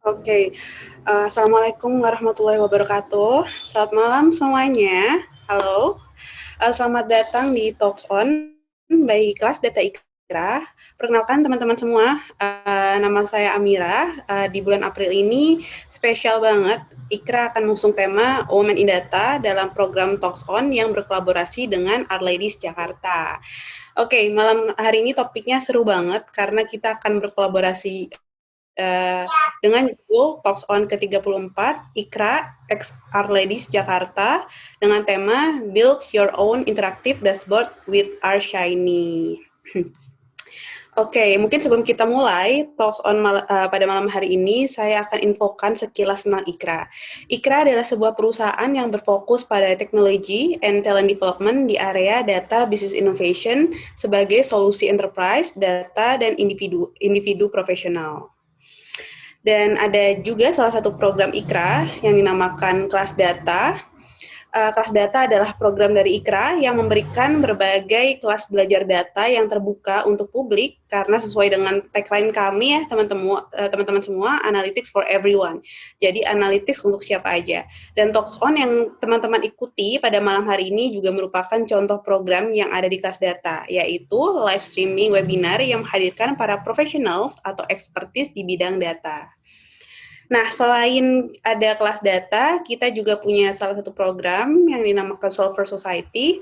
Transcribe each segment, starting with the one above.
Oke, uh, Assalamualaikum warahmatullahi wabarakatuh. Selamat malam semuanya. Halo, uh, selamat datang di Talks On by kelas Data Ikra. Perkenalkan teman-teman semua, uh, nama saya Amira. Uh, di bulan April ini spesial banget, Ikra akan mengusung tema Women in Data dalam program Talks On yang berkolaborasi dengan Our Ladies Jakarta. Oke, okay, malam hari ini topiknya seru banget karena kita akan berkolaborasi uh, dengan judul Talks On ke-34 Ikra X Our Ladies Jakarta dengan tema Build Your Own Interactive Dashboard with Our Shiny. Oke, okay, mungkin sebelum kita mulai talks on mal uh, pada malam hari ini, saya akan infokan sekilas tentang Ikra. Ikra adalah sebuah perusahaan yang berfokus pada teknologi and talent development di area data business innovation sebagai solusi enterprise, data, dan individu individu profesional. Dan ada juga salah satu program IKRA yang dinamakan kelas data. Uh, kelas data adalah program dari IKRA yang memberikan berbagai kelas belajar data yang terbuka untuk publik karena sesuai dengan tagline kami ya teman-teman uh, teman-teman semua analytics for everyone. Jadi analytics untuk siapa aja. Dan Talks On yang teman-teman ikuti pada malam hari ini juga merupakan contoh program yang ada di kelas data yaitu live streaming webinar yang menghadirkan para professionals atau expertise di bidang data. Nah, selain ada kelas data, kita juga punya salah satu program yang dinamakan Solver Society.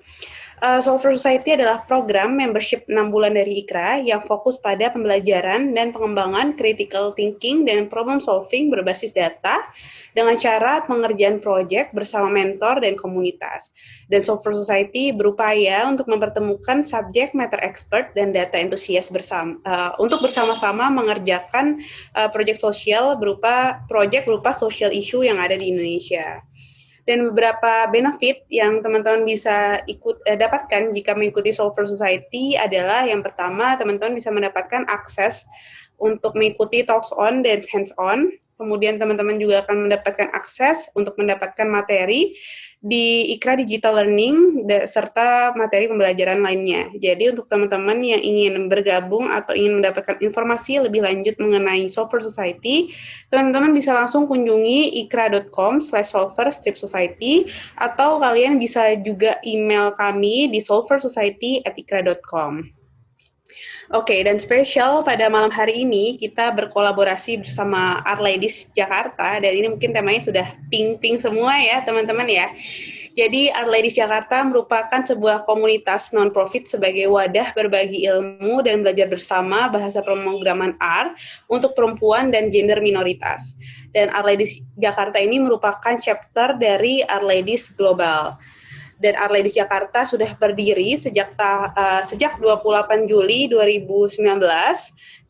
Uh, Solver Society adalah program membership 6 bulan dari IKRA yang fokus pada pembelajaran dan pengembangan critical thinking dan problem solving berbasis data dengan cara pengerjaan proyek bersama mentor dan komunitas. Dan Solver Society berupaya untuk mempertemukan subject matter expert dan data entusias bersama uh, untuk bersama-sama mengerjakan uh, proyek sosial berupa proyek berupa social issue yang ada di Indonesia dan beberapa benefit yang teman-teman bisa ikut eh, dapatkan jika mengikuti Solver Society adalah yang pertama teman-teman bisa mendapatkan akses untuk mengikuti talks on dan hands on. Kemudian teman-teman juga akan mendapatkan akses untuk mendapatkan materi di Ikra Digital Learning serta materi pembelajaran lainnya. Jadi untuk teman-teman yang ingin bergabung atau ingin mendapatkan informasi lebih lanjut mengenai Solver Society, teman-teman bisa langsung kunjungi ikra.com slash solver strip society atau kalian bisa juga email kami di solversociety at ikra.com. Oke, okay, dan spesial pada malam hari ini kita berkolaborasi bersama Our Ladies Jakarta dan ini mungkin temanya sudah pink-pink semua ya teman-teman ya. Jadi Our Ladies Jakarta merupakan sebuah komunitas non-profit sebagai wadah berbagi ilmu dan belajar bersama bahasa pemrograman R untuk perempuan dan gender minoritas. Dan Our Ladies Jakarta ini merupakan chapter dari Our Ladies Global dan Our Ladies Jakarta sudah berdiri sejak ta, uh, sejak 28 Juli 2019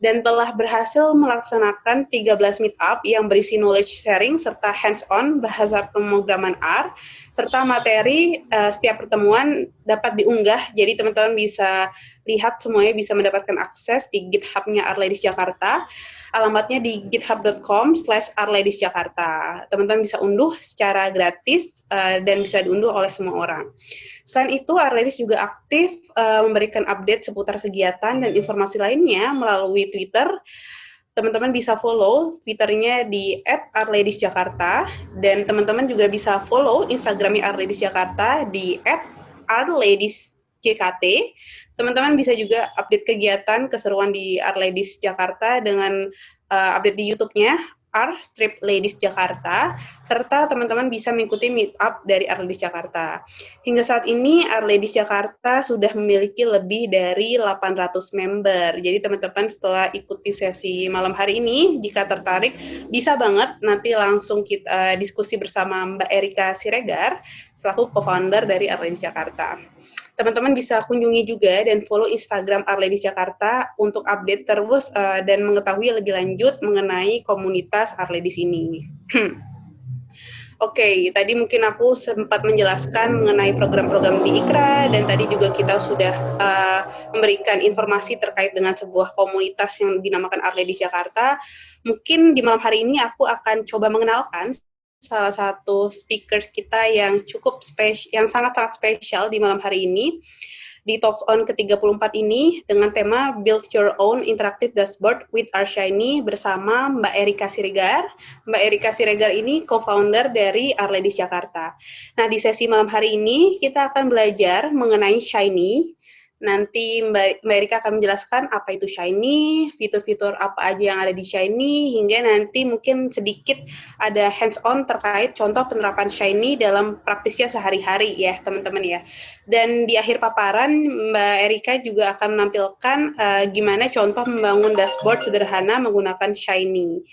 dan telah berhasil melaksanakan 13 meetup yang berisi knowledge sharing serta hands-on bahasa pemrograman R serta materi uh, setiap pertemuan dapat diunggah. Jadi teman-teman bisa lihat semuanya bisa mendapatkan akses di GitHub-nya Our Ladies Jakarta. Alamatnya di github.com slash Jakarta. Teman-teman bisa unduh secara gratis uh, dan bisa diunduh oleh semua orang Selain itu, Arledis juga aktif uh, memberikan update seputar kegiatan dan informasi lainnya melalui Twitter. Teman-teman bisa follow Twitternya di @arledisjakarta dan teman-teman juga bisa follow Instagramnya Arledis Jakarta di @arledisjkt. Teman-teman bisa juga update kegiatan keseruan di Arledis Jakarta dengan uh, update di YouTube-nya R Strip Ladies Jakarta, serta teman-teman bisa mengikuti meetup dari R Ladies Jakarta. Hingga saat ini R Ladies Jakarta sudah memiliki lebih dari 800 member. Jadi teman-teman setelah ikuti sesi malam hari ini, jika tertarik, bisa banget nanti langsung kita diskusi bersama Mbak Erika Siregar, selaku co-founder dari R Ladies Jakarta teman-teman bisa kunjungi juga dan follow Instagram Arledis Jakarta untuk update terus uh, dan mengetahui lebih lanjut mengenai komunitas Arledis ini. Oke, okay, tadi mungkin aku sempat menjelaskan mengenai program-program di IKRA dan tadi juga kita sudah uh, memberikan informasi terkait dengan sebuah komunitas yang dinamakan Arledis Jakarta. Mungkin di malam hari ini aku akan coba mengenalkan salah satu speaker kita yang cukup spesial, yang sangat-sangat spesial di malam hari ini. di Talks On ke-34 ini dengan tema Build Your Own Interactive Dashboard with Our Shiny bersama Mbak Erika Siregar. Mbak Erika Siregar ini co-founder dari Arledis Jakarta. Nah, di sesi malam hari ini kita akan belajar mengenai Shiny, Nanti Mbak, Erika akan menjelaskan apa itu Shiny, fitur-fitur apa aja yang ada di Shiny, hingga nanti mungkin sedikit ada hands-on terkait contoh penerapan Shiny dalam praktisnya sehari-hari ya teman-teman ya. Dan di akhir paparan Mbak Erika juga akan menampilkan uh, gimana contoh membangun dashboard sederhana menggunakan Shiny.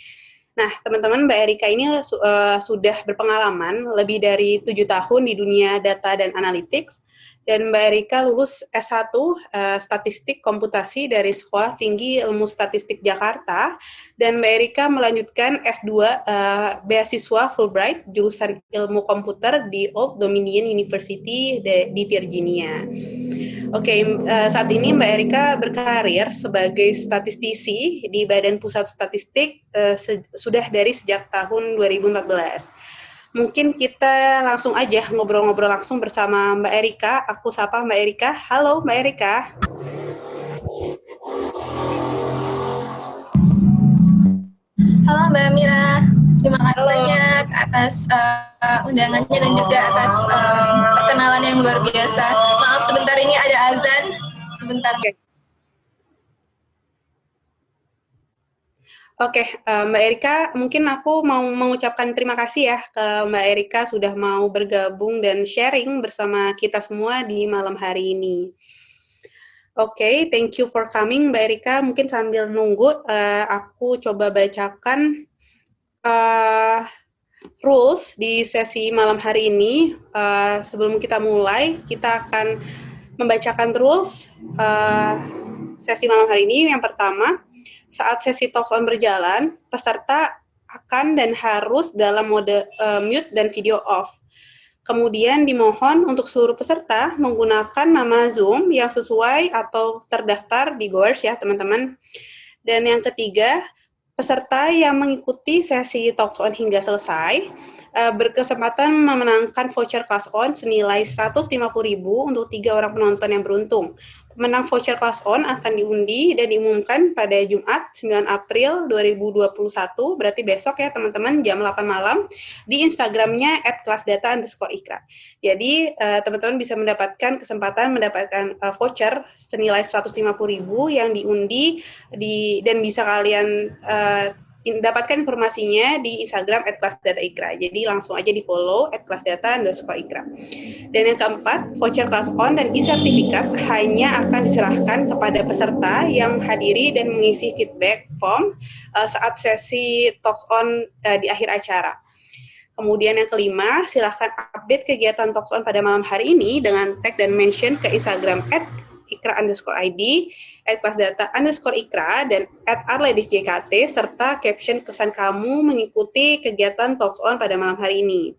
Nah, teman-teman, Mbak Erika ini uh, sudah berpengalaman lebih dari tujuh tahun di dunia data dan analytics, dan Mbak Erika lulus S1 uh, eh, Statistik Komputasi dari Sekolah Tinggi Ilmu Statistik Jakarta dan Mbak Erika melanjutkan S2 uh, eh, beasiswa Fulbright jurusan Ilmu Komputer di Old Dominion University di Virginia. Oke, okay, uh, eh, saat ini Mbak Erika berkarir sebagai statistisi di Badan Pusat Statistik uh, sudah dari sejak tahun 2014 mungkin kita langsung aja ngobrol-ngobrol langsung bersama Mbak Erika. Aku sapa Mbak Erika. Halo Mbak Erika. Halo Mbak Mira, terima kasih Halo. banyak atas uh, undangannya dan juga atas um, perkenalan yang luar biasa. Maaf sebentar ini ada azan, sebentar. Okay. Oke, uh, Mbak Erika, mungkin aku mau mengucapkan terima kasih ya ke Mbak Erika sudah mau bergabung dan sharing bersama kita semua di malam hari ini. Oke, okay, thank you for coming Mbak Erika. Mungkin sambil nunggu, uh, aku coba bacakan uh, rules di sesi malam hari ini. Uh, sebelum kita mulai, kita akan membacakan rules uh, sesi malam hari ini. Yang pertama, saat sesi talk on berjalan, peserta akan dan harus dalam mode uh, mute dan video off. Kemudian dimohon untuk seluruh peserta menggunakan nama Zoom yang sesuai atau terdaftar di Goers ya teman-teman. Dan yang ketiga, peserta yang mengikuti sesi Talks On hingga selesai uh, berkesempatan memenangkan voucher kelas on senilai 150.000 untuk tiga orang penonton yang beruntung. Pemenang voucher kelas on akan diundi dan diumumkan pada Jumat 9 April 2021, berarti besok ya teman-teman jam 8 malam di Instagramnya at kelasdata underscore ikra. Jadi eh, teman-teman bisa mendapatkan kesempatan mendapatkan uh, voucher senilai 150.000 yang diundi di dan bisa kalian uh, dapatkan informasinya di Instagram at ikra. Jadi langsung aja di follow at kelasdata underscore ikra. Dan yang keempat, voucher kelas on dan e-sertifikat hanya akan diserahkan kepada peserta yang hadiri dan mengisi feedback form uh, saat sesi talks on uh, di akhir acara. Kemudian yang kelima, silahkan update kegiatan talks on pada malam hari ini dengan tag dan mention ke Instagram at ikra underscore ID, at kelas data underscore ikra, dan at jkt, serta caption kesan kamu mengikuti kegiatan Talks On pada malam hari ini.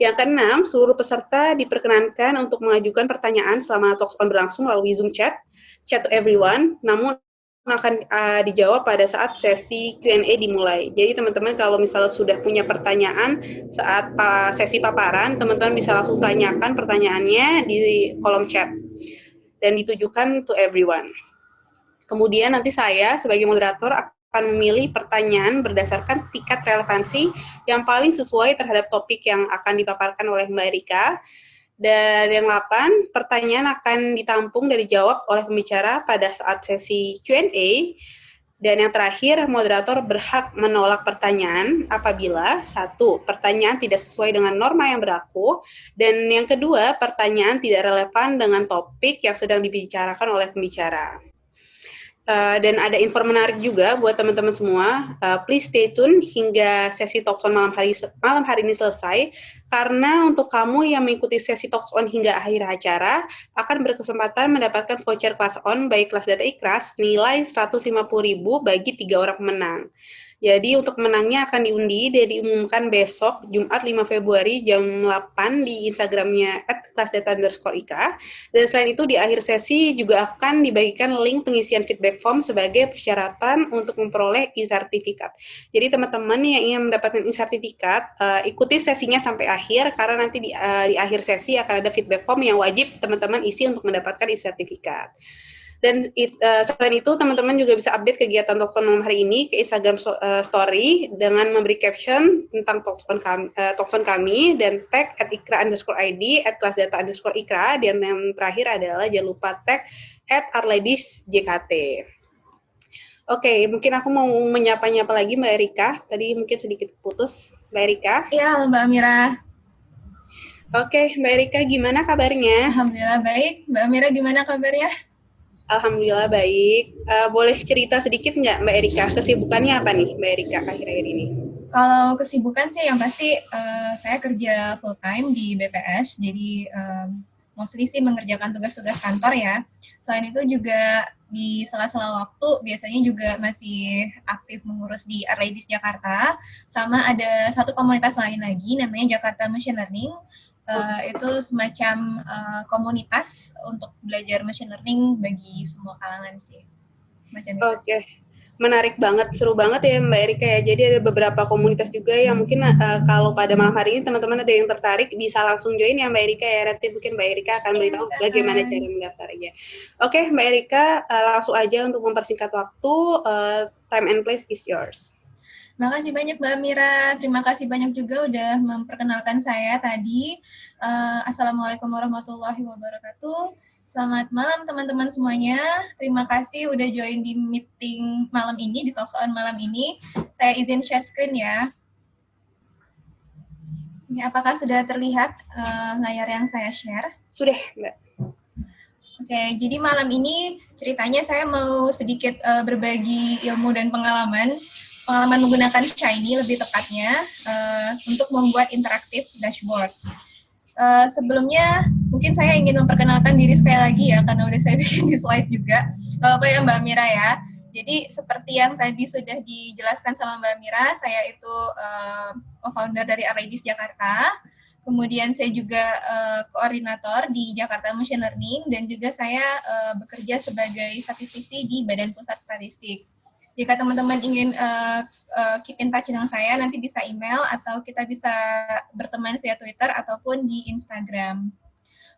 Yang keenam, seluruh peserta diperkenankan untuk mengajukan pertanyaan selama Talks On berlangsung melalui Zoom chat, chat to everyone, namun akan uh, dijawab pada saat sesi Q&A dimulai. Jadi teman-teman kalau misalnya sudah punya pertanyaan saat pa sesi paparan, teman-teman bisa langsung tanyakan pertanyaannya di kolom chat dan ditujukan to everyone. Kemudian nanti saya sebagai moderator akan memilih pertanyaan berdasarkan tingkat relevansi yang paling sesuai terhadap topik yang akan dipaparkan oleh Mbak Erika. Dan yang 8, pertanyaan akan ditampung dan dijawab oleh pembicara pada saat sesi Q&A dan yang terakhir, moderator berhak menolak pertanyaan apabila satu, pertanyaan tidak sesuai dengan norma yang berlaku, dan yang kedua, pertanyaan tidak relevan dengan topik yang sedang dibicarakan oleh pembicara. Uh, dan ada info menarik juga buat teman-teman semua. Uh, please stay tune hingga sesi talks on malam hari malam hari ini selesai karena untuk kamu yang mengikuti sesi talks on hingga akhir acara akan berkesempatan mendapatkan voucher kelas on baik kelas data ikras nilai 150.000 bagi tiga orang pemenang. Jadi untuk menangnya akan diundi dan diumumkan besok Jumat 5 Februari jam 8 di Instagramnya @kelasdata underscore ika. Dan selain itu di akhir sesi juga akan dibagikan link pengisian feedback form sebagai persyaratan untuk memperoleh e-sertifikat. Jadi teman-teman yang ingin mendapatkan e-sertifikat, uh, ikuti sesinya sampai akhir karena nanti di, uh, di akhir sesi akan ada feedback form yang wajib teman-teman isi untuk mendapatkan e-sertifikat. Dan it, uh, selain itu, teman-teman juga bisa update kegiatan Talkson malam hari ini ke Instagram so, uh, Story dengan memberi caption tentang Talkson kami, uh, Talkson kami dan tag at ikra underscore ID, at kelas data underscore ikra, dan yang terakhir adalah jangan lupa tag at arledis JKT. Oke, okay, mungkin aku mau menyapa-nyapa lagi Mbak Erika. Tadi mungkin sedikit putus. Mbak Erika. Iya, Mbak Amira. Oke, okay, Mbak Erika gimana kabarnya? Alhamdulillah baik. Mbak Amira gimana kabarnya? Alhamdulillah baik. Uh, boleh cerita sedikit nggak Mbak Erika, kesibukannya apa nih Mbak Erika akhir-akhir ini? Kalau kesibukan sih yang pasti uh, saya kerja full time di BPS, jadi um, mostly sih mengerjakan tugas-tugas kantor ya. Selain itu juga di sela-sela waktu biasanya juga masih aktif mengurus di Arledis Jakarta, sama ada satu komunitas lain lagi namanya Jakarta Machine Learning uh, itu semacam uh, komunitas untuk belajar machine learning bagi semua kalangan sih. Semacam itu. Oke. Okay. Menarik banget, seru banget ya Mbak Erika ya. Jadi ada beberapa komunitas juga yang mungkin uh, kalau pada malam hari ini teman-teman ada yang tertarik bisa langsung join ya Mbak Erika ya. Nanti mungkin Mbak Erika akan beritahu bagaimana cara mendaftarnya. Oke Mbak Erika, uh, langsung aja untuk mempersingkat waktu, uh, time and place is yours. Makasih banyak Mbak Mira. Terima kasih banyak juga udah memperkenalkan saya tadi. Uh, Assalamualaikum warahmatullahi wabarakatuh. Selamat malam teman-teman semuanya. Terima kasih udah join di meeting malam ini, di Talks On malam ini. Saya izin share screen ya. Ini apakah sudah terlihat uh, layar yang saya share? Sudah, Mbak. Oke, jadi malam ini ceritanya saya mau sedikit uh, berbagi ilmu dan pengalaman pengalaman menggunakan Shiny lebih tepatnya uh, untuk membuat interaktif dashboard. Uh, sebelumnya mungkin saya ingin memperkenalkan diri sekali lagi ya karena udah saya bikin di slide juga. Uh, apa ya Mbak Mira ya. Jadi seperti yang tadi sudah dijelaskan sama Mbak Mira, saya itu uh, co-founder dari Arledis Jakarta. Kemudian saya juga uh, koordinator di Jakarta Machine Learning dan juga saya uh, bekerja sebagai statistisi di Badan Pusat Statistik jika teman-teman ingin uh, uh, keep in touch dengan saya, nanti bisa email atau kita bisa berteman via Twitter ataupun di Instagram.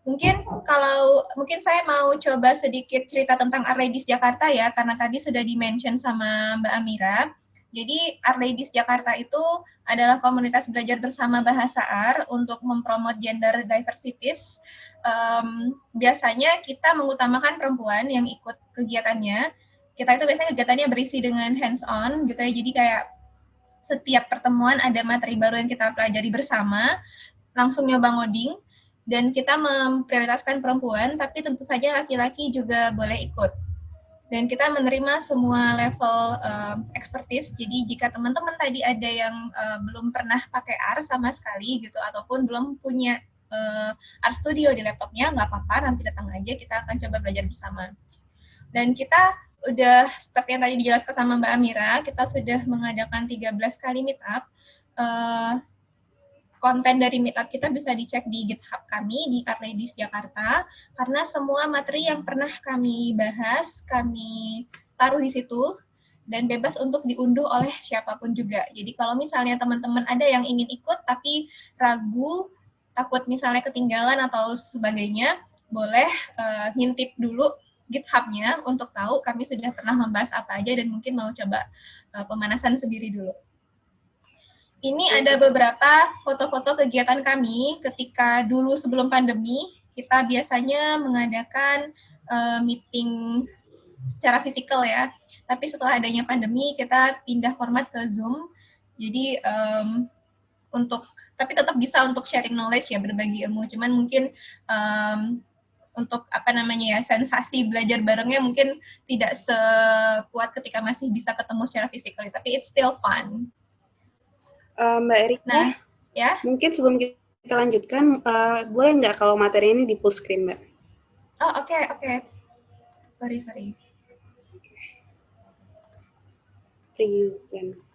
Mungkin kalau mungkin saya mau coba sedikit cerita tentang Arledis Jakarta ya, karena tadi sudah di-mention sama Mbak Amira. Jadi Arledis Jakarta itu adalah komunitas belajar bersama bahasa AR untuk mempromot gender diversities. Um, biasanya kita mengutamakan perempuan yang ikut kegiatannya, kita itu biasanya kegiatannya berisi dengan hands on gitu ya jadi kayak setiap pertemuan ada materi baru yang kita pelajari bersama langsung nyoba ngoding dan kita memprioritaskan perempuan tapi tentu saja laki-laki juga boleh ikut dan kita menerima semua level um, expertise. Jadi jika teman-teman tadi ada yang uh, belum pernah pakai R sama sekali gitu ataupun belum punya uh, R Studio di laptopnya, nggak apa-apa, nanti datang aja kita akan coba belajar bersama. Dan kita udah seperti yang tadi dijelaskan sama Mbak Amira, kita sudah mengadakan 13 kali meet up. Uh, konten dari meetup kita bisa dicek di GitHub kami di Arledis Jakarta karena semua materi yang pernah kami bahas kami taruh di situ dan bebas untuk diunduh oleh siapa pun juga. Jadi kalau misalnya teman-teman ada yang ingin ikut tapi ragu, takut misalnya ketinggalan atau sebagainya, boleh uh, ngintip dulu GitHub-nya untuk tahu kami sudah pernah membahas apa aja dan mungkin mau coba uh, pemanasan sendiri dulu. Ini ada beberapa foto-foto kegiatan kami ketika dulu sebelum pandemi, kita biasanya mengadakan uh, meeting secara fisikal ya. Tapi setelah adanya pandemi, kita pindah format ke Zoom. Jadi um, untuk tapi tetap bisa untuk sharing knowledge ya berbagi ilmu cuman mungkin um, untuk apa namanya ya sensasi belajar barengnya mungkin tidak sekuat ketika masih bisa ketemu secara fisikal tapi it's still fun. Uh, Mbak Erika, nah, ya mungkin sebelum kita lanjutkan, uh, boleh nggak kalau materi ini di full screen, Mbak? Oh oke okay, oke, okay. sorry sorry. Present.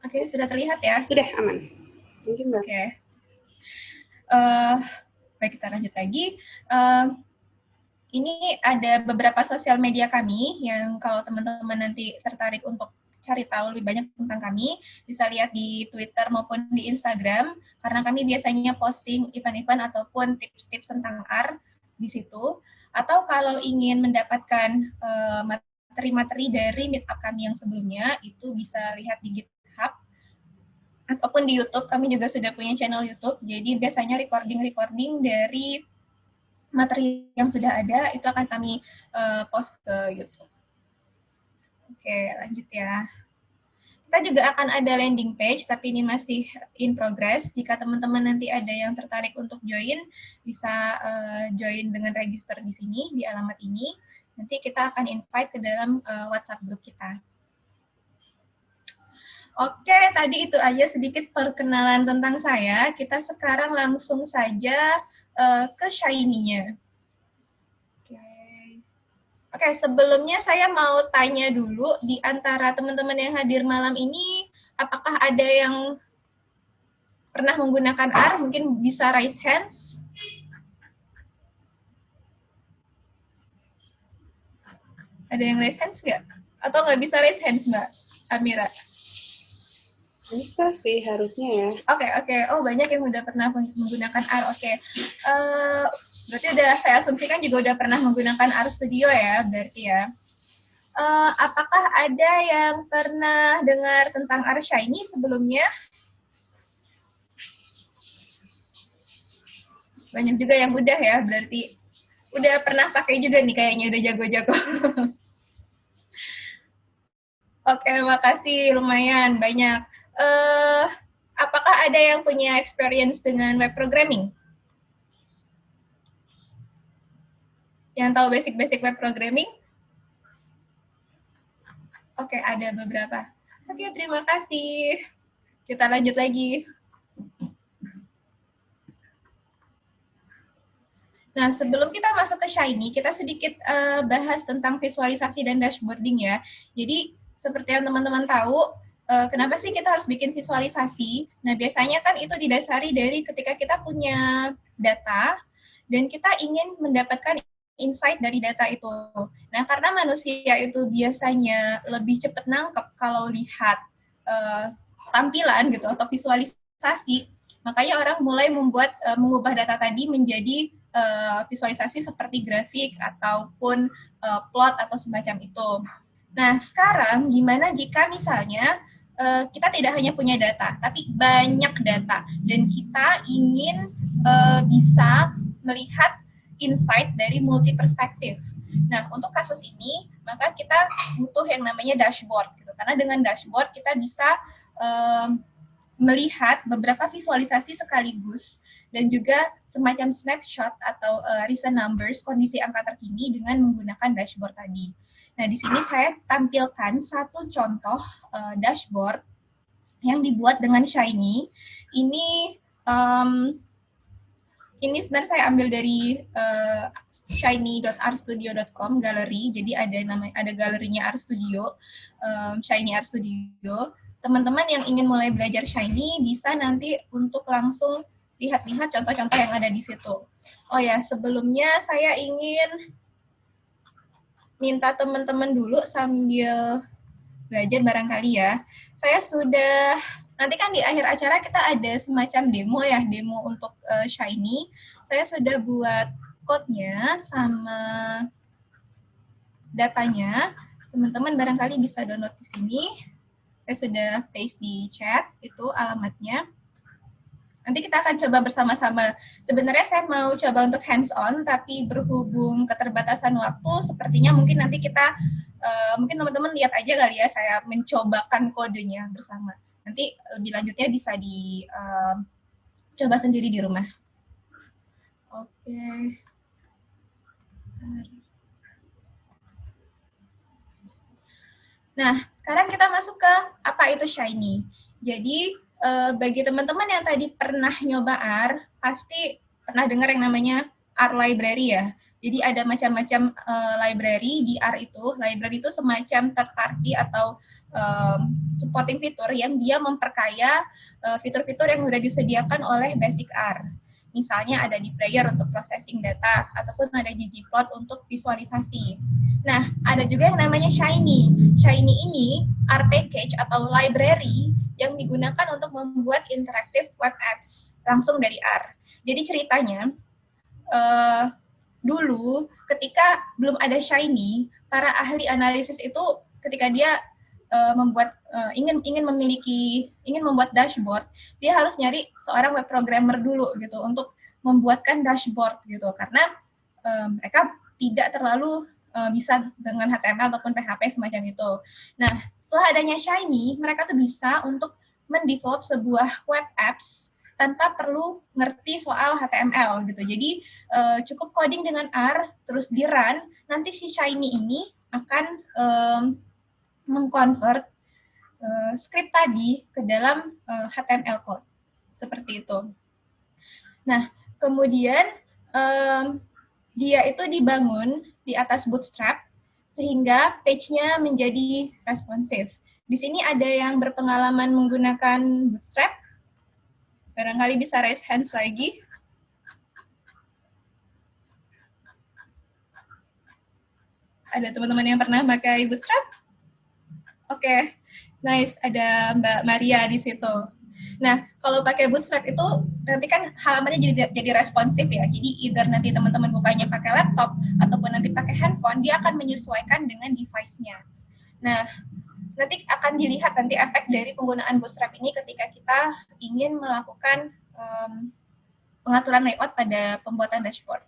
Oke, sudah terlihat ya? Sudah, aman. Mungkin Mbak. Oke. Uh, baik, kita lanjut lagi. Uh, ini ada beberapa sosial media kami yang kalau teman-teman nanti tertarik untuk cari tahu lebih banyak tentang kami, bisa lihat di Twitter maupun di Instagram, karena kami biasanya posting event-event ataupun tips-tips tentang R di situ. Atau kalau ingin mendapatkan uh, materi-materi dari meetup kami yang sebelumnya, itu bisa lihat di ataupun di YouTube, kami juga sudah punya channel YouTube, jadi biasanya recording-recording dari materi yang sudah ada, itu akan kami uh, post ke YouTube. Oke, lanjut ya. Kita juga akan ada landing page, tapi ini masih in progress. Jika teman-teman nanti ada yang tertarik untuk join, bisa uh, join dengan register di sini, di alamat ini. Nanti kita akan invite ke dalam uh, WhatsApp group kita. Oke, tadi itu aja sedikit perkenalan tentang saya. Kita sekarang langsung saja uh, ke Shiny-nya. Oke, sebelumnya saya mau tanya dulu di antara teman-teman yang hadir malam ini, apakah ada yang pernah menggunakan R? Mungkin bisa raise hands. Ada yang raise hands nggak? Atau nggak bisa raise hands, Mbak Amira? Bisa sih, harusnya ya. Oke, okay, oke. Okay. Oh, banyak yang udah pernah menggunakan R. Oke. Okay. Uh, eh, Berarti udah saya asumsikan juga udah pernah menggunakan Art Studio ya, berarti ya. Uh, apakah ada yang pernah dengar tentang Art Shiny sebelumnya? Banyak juga yang udah ya, berarti udah pernah pakai juga nih kayaknya udah jago-jago. Oke, makasih lumayan banyak. Uh, apakah ada yang punya experience dengan web programming? Yang tahu basic-basic web programming? Oke, ada beberapa. Oke, terima kasih. Kita lanjut lagi. Nah, sebelum kita masuk ke Shiny, kita sedikit uh, bahas tentang visualisasi dan dashboarding ya. Jadi, seperti yang teman-teman tahu, uh, kenapa sih kita harus bikin visualisasi? Nah, biasanya kan itu didasari dari ketika kita punya data, dan kita ingin mendapatkan insight dari data itu. Nah, karena manusia itu biasanya lebih cepat nangkep kalau lihat uh, tampilan gitu atau visualisasi, makanya orang mulai membuat uh, mengubah data tadi menjadi uh, visualisasi seperti grafik ataupun uh, plot atau semacam itu. Nah, sekarang gimana jika misalnya uh, kita tidak hanya punya data, tapi banyak data dan kita ingin uh, bisa melihat insight dari multi perspektif. Nah, untuk kasus ini, maka kita butuh yang namanya dashboard. Gitu. Karena dengan dashboard kita bisa um, melihat beberapa visualisasi sekaligus dan juga semacam snapshot atau uh, recent numbers kondisi angka terkini dengan menggunakan dashboard tadi. Nah, di sini saya tampilkan satu contoh uh, dashboard yang dibuat dengan Shiny. Ini um, ini sebenarnya saya ambil dari uh, shiny.rstudio.com galeri. Jadi ada nama ada galerinya Art Studio, um, Shiny Art Studio. Teman-teman yang ingin mulai belajar Shiny bisa nanti untuk langsung lihat-lihat contoh-contoh yang ada di situ. Oh ya, sebelumnya saya ingin minta teman-teman dulu sambil belajar barangkali ya. Saya sudah Nanti kan di akhir acara kita ada semacam demo ya, demo untuk uh, Shiny. Saya sudah buat code-nya sama datanya. Teman-teman barangkali bisa download di sini. Saya sudah paste di chat, itu alamatnya. Nanti kita akan coba bersama-sama. Sebenarnya saya mau coba untuk hands-on, tapi berhubung keterbatasan waktu, sepertinya mungkin nanti kita, uh, mungkin teman-teman lihat aja kali ya, saya mencobakan kodenya bersama. Nanti lebih lanjutnya bisa di uh, coba sendiri di rumah. Oke. Nah, sekarang kita masuk ke apa itu Shiny. Jadi, uh, bagi teman-teman yang tadi pernah nyoba R, pasti pernah dengar yang namanya R Library ya. Jadi ada macam-macam uh, library di R itu. Library itu semacam third party atau um, supporting fitur yang dia memperkaya fitur-fitur uh, yang sudah disediakan oleh basic R. Misalnya ada di player untuk processing data, ataupun ada ggplot untuk visualisasi. Nah, ada juga yang namanya Shiny. Shiny ini R package atau library yang digunakan untuk membuat interactive web apps langsung dari R. Jadi ceritanya, uh, dulu ketika belum ada Shiny, para ahli analisis itu ketika dia uh, membuat uh, ingin ingin memiliki ingin membuat dashboard, dia harus nyari seorang web programmer dulu gitu untuk membuatkan dashboard gitu karena uh, mereka tidak terlalu uh, bisa dengan HTML ataupun PHP semacam itu. Nah, setelah adanya Shiny, mereka tuh bisa untuk mendevelop sebuah web apps tanpa perlu ngerti soal HTML gitu. Jadi uh, cukup coding dengan R, terus di run, nanti si Shiny ini akan um, mengconvert uh, script tadi ke dalam uh, HTML code. Seperti itu. Nah, kemudian um, dia itu dibangun di atas Bootstrap, sehingga page-nya menjadi responsif. Di sini ada yang berpengalaman menggunakan Bootstrap, Barangkali bisa raise hands lagi. Ada teman-teman yang pernah pakai Bootstrap? Oke, okay. nice. Ada Mbak Maria di situ. Nah, kalau pakai Bootstrap itu nanti kan halamannya jadi jadi responsif ya. Jadi either nanti teman-teman bukanya pakai laptop ataupun nanti pakai handphone, dia akan menyesuaikan dengan device-nya. Nah, nanti akan dilihat nanti efek dari penggunaan Bootstrap ini ketika kita ingin melakukan um, pengaturan layout pada pembuatan dashboard.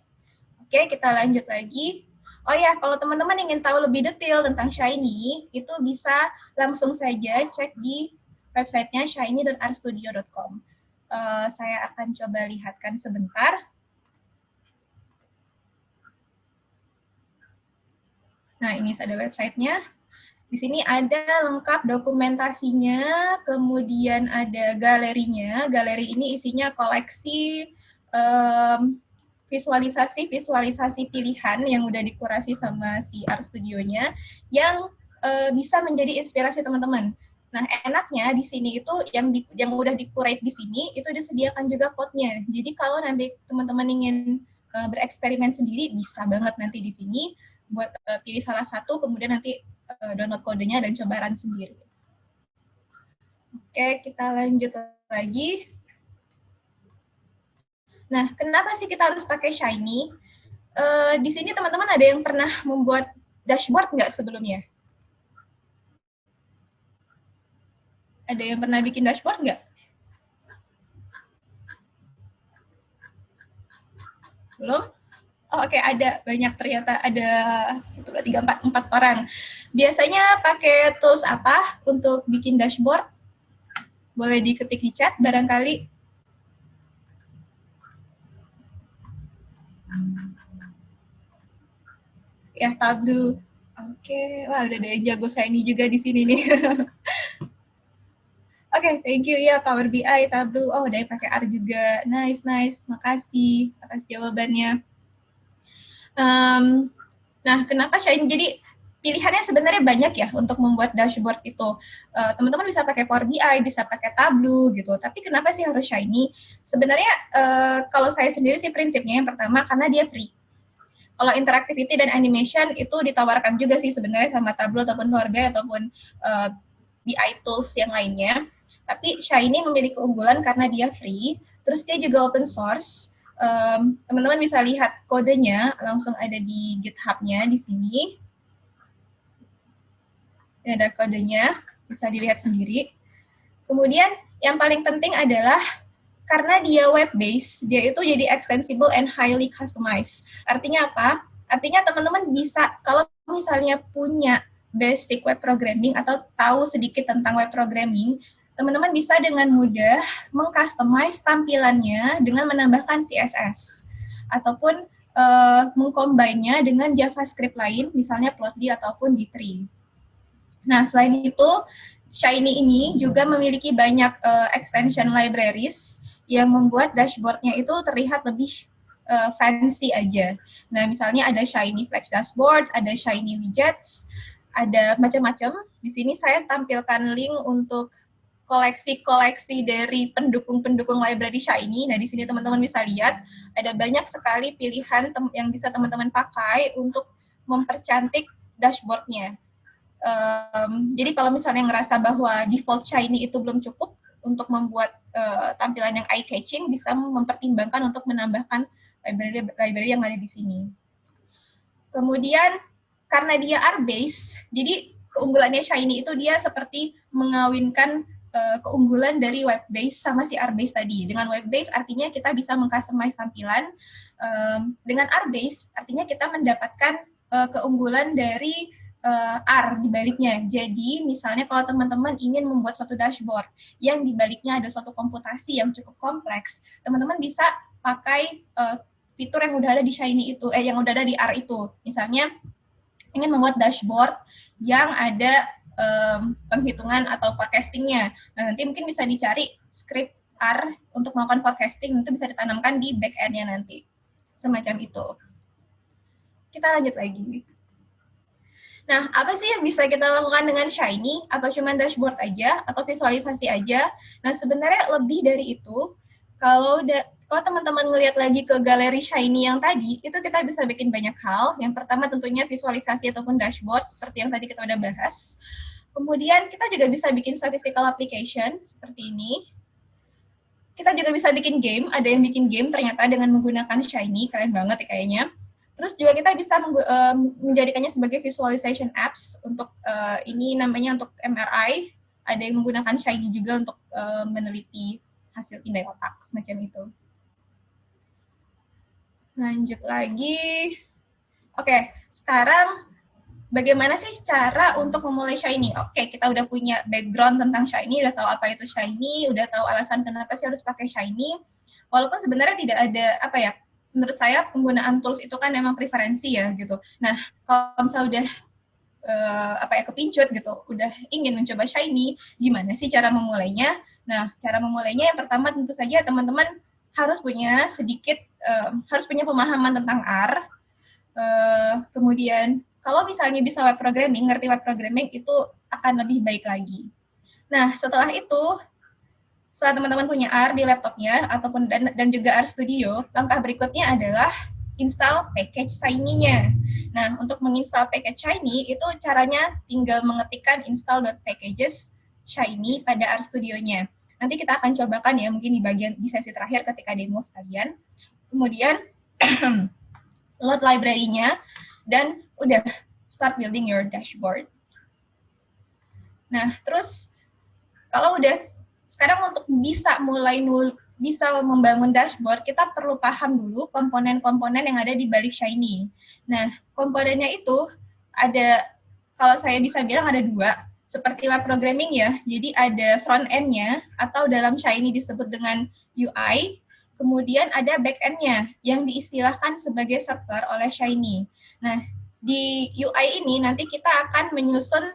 Oke, kita lanjut lagi. Oh ya, kalau teman-teman ingin tahu lebih detail tentang Shiny, itu bisa langsung saja cek di websitenya shiny.rstudio.com. Uh, saya akan coba lihatkan sebentar. Nah, ini ada websitenya. Di sini ada lengkap dokumentasinya, kemudian ada galerinya. Galeri ini isinya koleksi visualisasi-visualisasi um, pilihan yang udah dikurasi sama si Art Studio-nya yang uh, bisa menjadi inspirasi teman-teman. Nah, enaknya di sini itu yang di, yang udah dikurate di sini itu disediakan juga code-nya. Jadi kalau nanti teman-teman ingin uh, bereksperimen sendiri bisa banget nanti di sini buat uh, pilih salah satu kemudian nanti uh, download kodenya dan coba run sendiri. Oke, kita lanjut lagi. Nah, kenapa sih kita harus pakai Shiny? Uh, di sini teman-teman ada yang pernah membuat dashboard nggak sebelumnya? Ada yang pernah bikin dashboard nggak? Belum? oh oke okay, ada. Banyak ternyata. Ada satu dua tiga empat empat orang. Biasanya pakai tools apa untuk bikin dashboard? Boleh diketik di chat barangkali. Ya Tableau oke. Okay. wah udah ada yang jago saya ini juga di sini nih okay, thank you ya Power BI, Tableau. Oh, udah pakai R juga. Nice, nice. Makasih atas jawabannya. Um, nah, kenapa Shine? Jadi pilihannya sebenarnya banyak ya untuk membuat dashboard itu. Eh, teman-teman uh, bisa pakai Power BI, bisa pakai Tableau gitu. Tapi kenapa sih harus Shiny? Sebenarnya uh, kalau saya sendiri sih prinsipnya yang pertama karena dia free. Kalau interactivity dan animation itu ditawarkan juga sih sebenarnya sama Tableau ataupun Power BI ataupun uh, eh, BI tools yang lainnya. Tapi Shiny memiliki keunggulan karena dia free, terus dia juga open source, teman-teman um, bisa lihat kodenya langsung ada di GitHub-nya di sini. Ini ada kodenya, bisa dilihat sendiri. Kemudian yang paling penting adalah karena dia web based, dia itu jadi extensible and highly customized. Artinya apa? Artinya teman-teman bisa kalau misalnya punya basic web programming atau tahu sedikit tentang web programming, teman-teman bisa dengan mudah mengcustomize tampilannya dengan menambahkan CSS ataupun uh, mengcombine-nya dengan JavaScript lain, misalnya Plotly ataupun D3. Nah, selain itu, Shiny ini juga memiliki banyak uh, extension libraries yang membuat dashboardnya itu terlihat lebih uh, fancy aja. Nah, misalnya ada Shiny Flex Dashboard, ada Shiny Widgets, ada macam-macam. Di sini saya tampilkan link untuk koleksi-koleksi dari pendukung-pendukung library Shiny. Nah, di sini teman-teman bisa lihat ada banyak sekali pilihan yang bisa teman-teman pakai untuk mempercantik dashboardnya. Um, jadi kalau misalnya ngerasa bahwa default Shiny itu belum cukup untuk membuat uh, tampilan yang eye-catching, bisa mempertimbangkan untuk menambahkan library, library yang ada di sini. Kemudian, karena dia R-base, jadi keunggulannya Shiny itu dia seperti mengawinkan uh, keunggulan dari web base sama si R base tadi. Dengan web base artinya kita bisa mengcustomize tampilan. Um, dengan R base artinya kita mendapatkan uh, keunggulan dari uh, R di baliknya. Jadi misalnya kalau teman-teman ingin membuat suatu dashboard yang di baliknya ada suatu komputasi yang cukup kompleks, teman-teman bisa pakai uh, fitur yang udah ada di Shiny itu, eh yang udah ada di R itu. Misalnya ingin membuat dashboard yang ada um, penghitungan atau forecastingnya. Nah, nanti mungkin bisa dicari script R untuk melakukan forecasting, itu bisa ditanamkan di back-end-nya nanti. Semacam itu. Kita lanjut lagi. Nah, apa sih yang bisa kita lakukan dengan Shiny? Apa cuma dashboard aja atau visualisasi aja? Nah, sebenarnya lebih dari itu. Kalau kalau teman-teman ngelihat lagi ke galeri Shiny yang tadi, itu kita bisa bikin banyak hal. Yang pertama tentunya visualisasi ataupun dashboard, seperti yang tadi kita udah bahas. Kemudian kita juga bisa bikin statistical application, seperti ini. Kita juga bisa bikin game, ada yang bikin game ternyata dengan menggunakan Shiny, keren banget ya kayaknya. Terus juga kita bisa menjadikannya sebagai visualization apps untuk uh, ini namanya untuk MRI, ada yang menggunakan Shiny juga untuk uh, meneliti hasil indai otak semacam itu. Lanjut lagi. Oke, sekarang bagaimana sih cara untuk memulai Shiny? Oke, kita udah punya background tentang Shiny, udah tahu apa itu Shiny, udah tahu alasan kenapa sih harus pakai Shiny. Walaupun sebenarnya tidak ada apa ya, menurut saya penggunaan tools itu kan memang preferensi ya gitu. Nah, kalau misalnya udah uh, apa ya kepincut gitu, udah ingin mencoba Shiny, gimana sih cara memulainya? Nah, cara memulainya yang pertama tentu saja teman-teman harus punya sedikit uh, harus punya pemahaman tentang R. Uh, kemudian kalau misalnya bisa web programming, ngerti web programming itu akan lebih baik lagi. Nah, setelah itu setelah teman-teman punya R di laptopnya ataupun dan, dan juga R Studio, langkah berikutnya adalah install package Shiny-nya. Nah, untuk menginstal package Shiny itu caranya tinggal mengetikkan install.packages Shiny pada R Studio-nya. Nanti kita akan cobakan ya, mungkin di bagian di sesi terakhir ketika demo sekalian. Kemudian load library-nya dan udah start building your dashboard. Nah, terus kalau udah sekarang untuk bisa mulai bisa membangun dashboard, kita perlu paham dulu komponen-komponen yang ada di balik Shiny. Nah, komponennya itu ada, kalau saya bisa bilang ada dua seperti web programming ya. Jadi ada front end-nya atau dalam Shiny disebut dengan UI, kemudian ada back end-nya yang diistilahkan sebagai server oleh Shiny. Nah, di UI ini nanti kita akan menyusun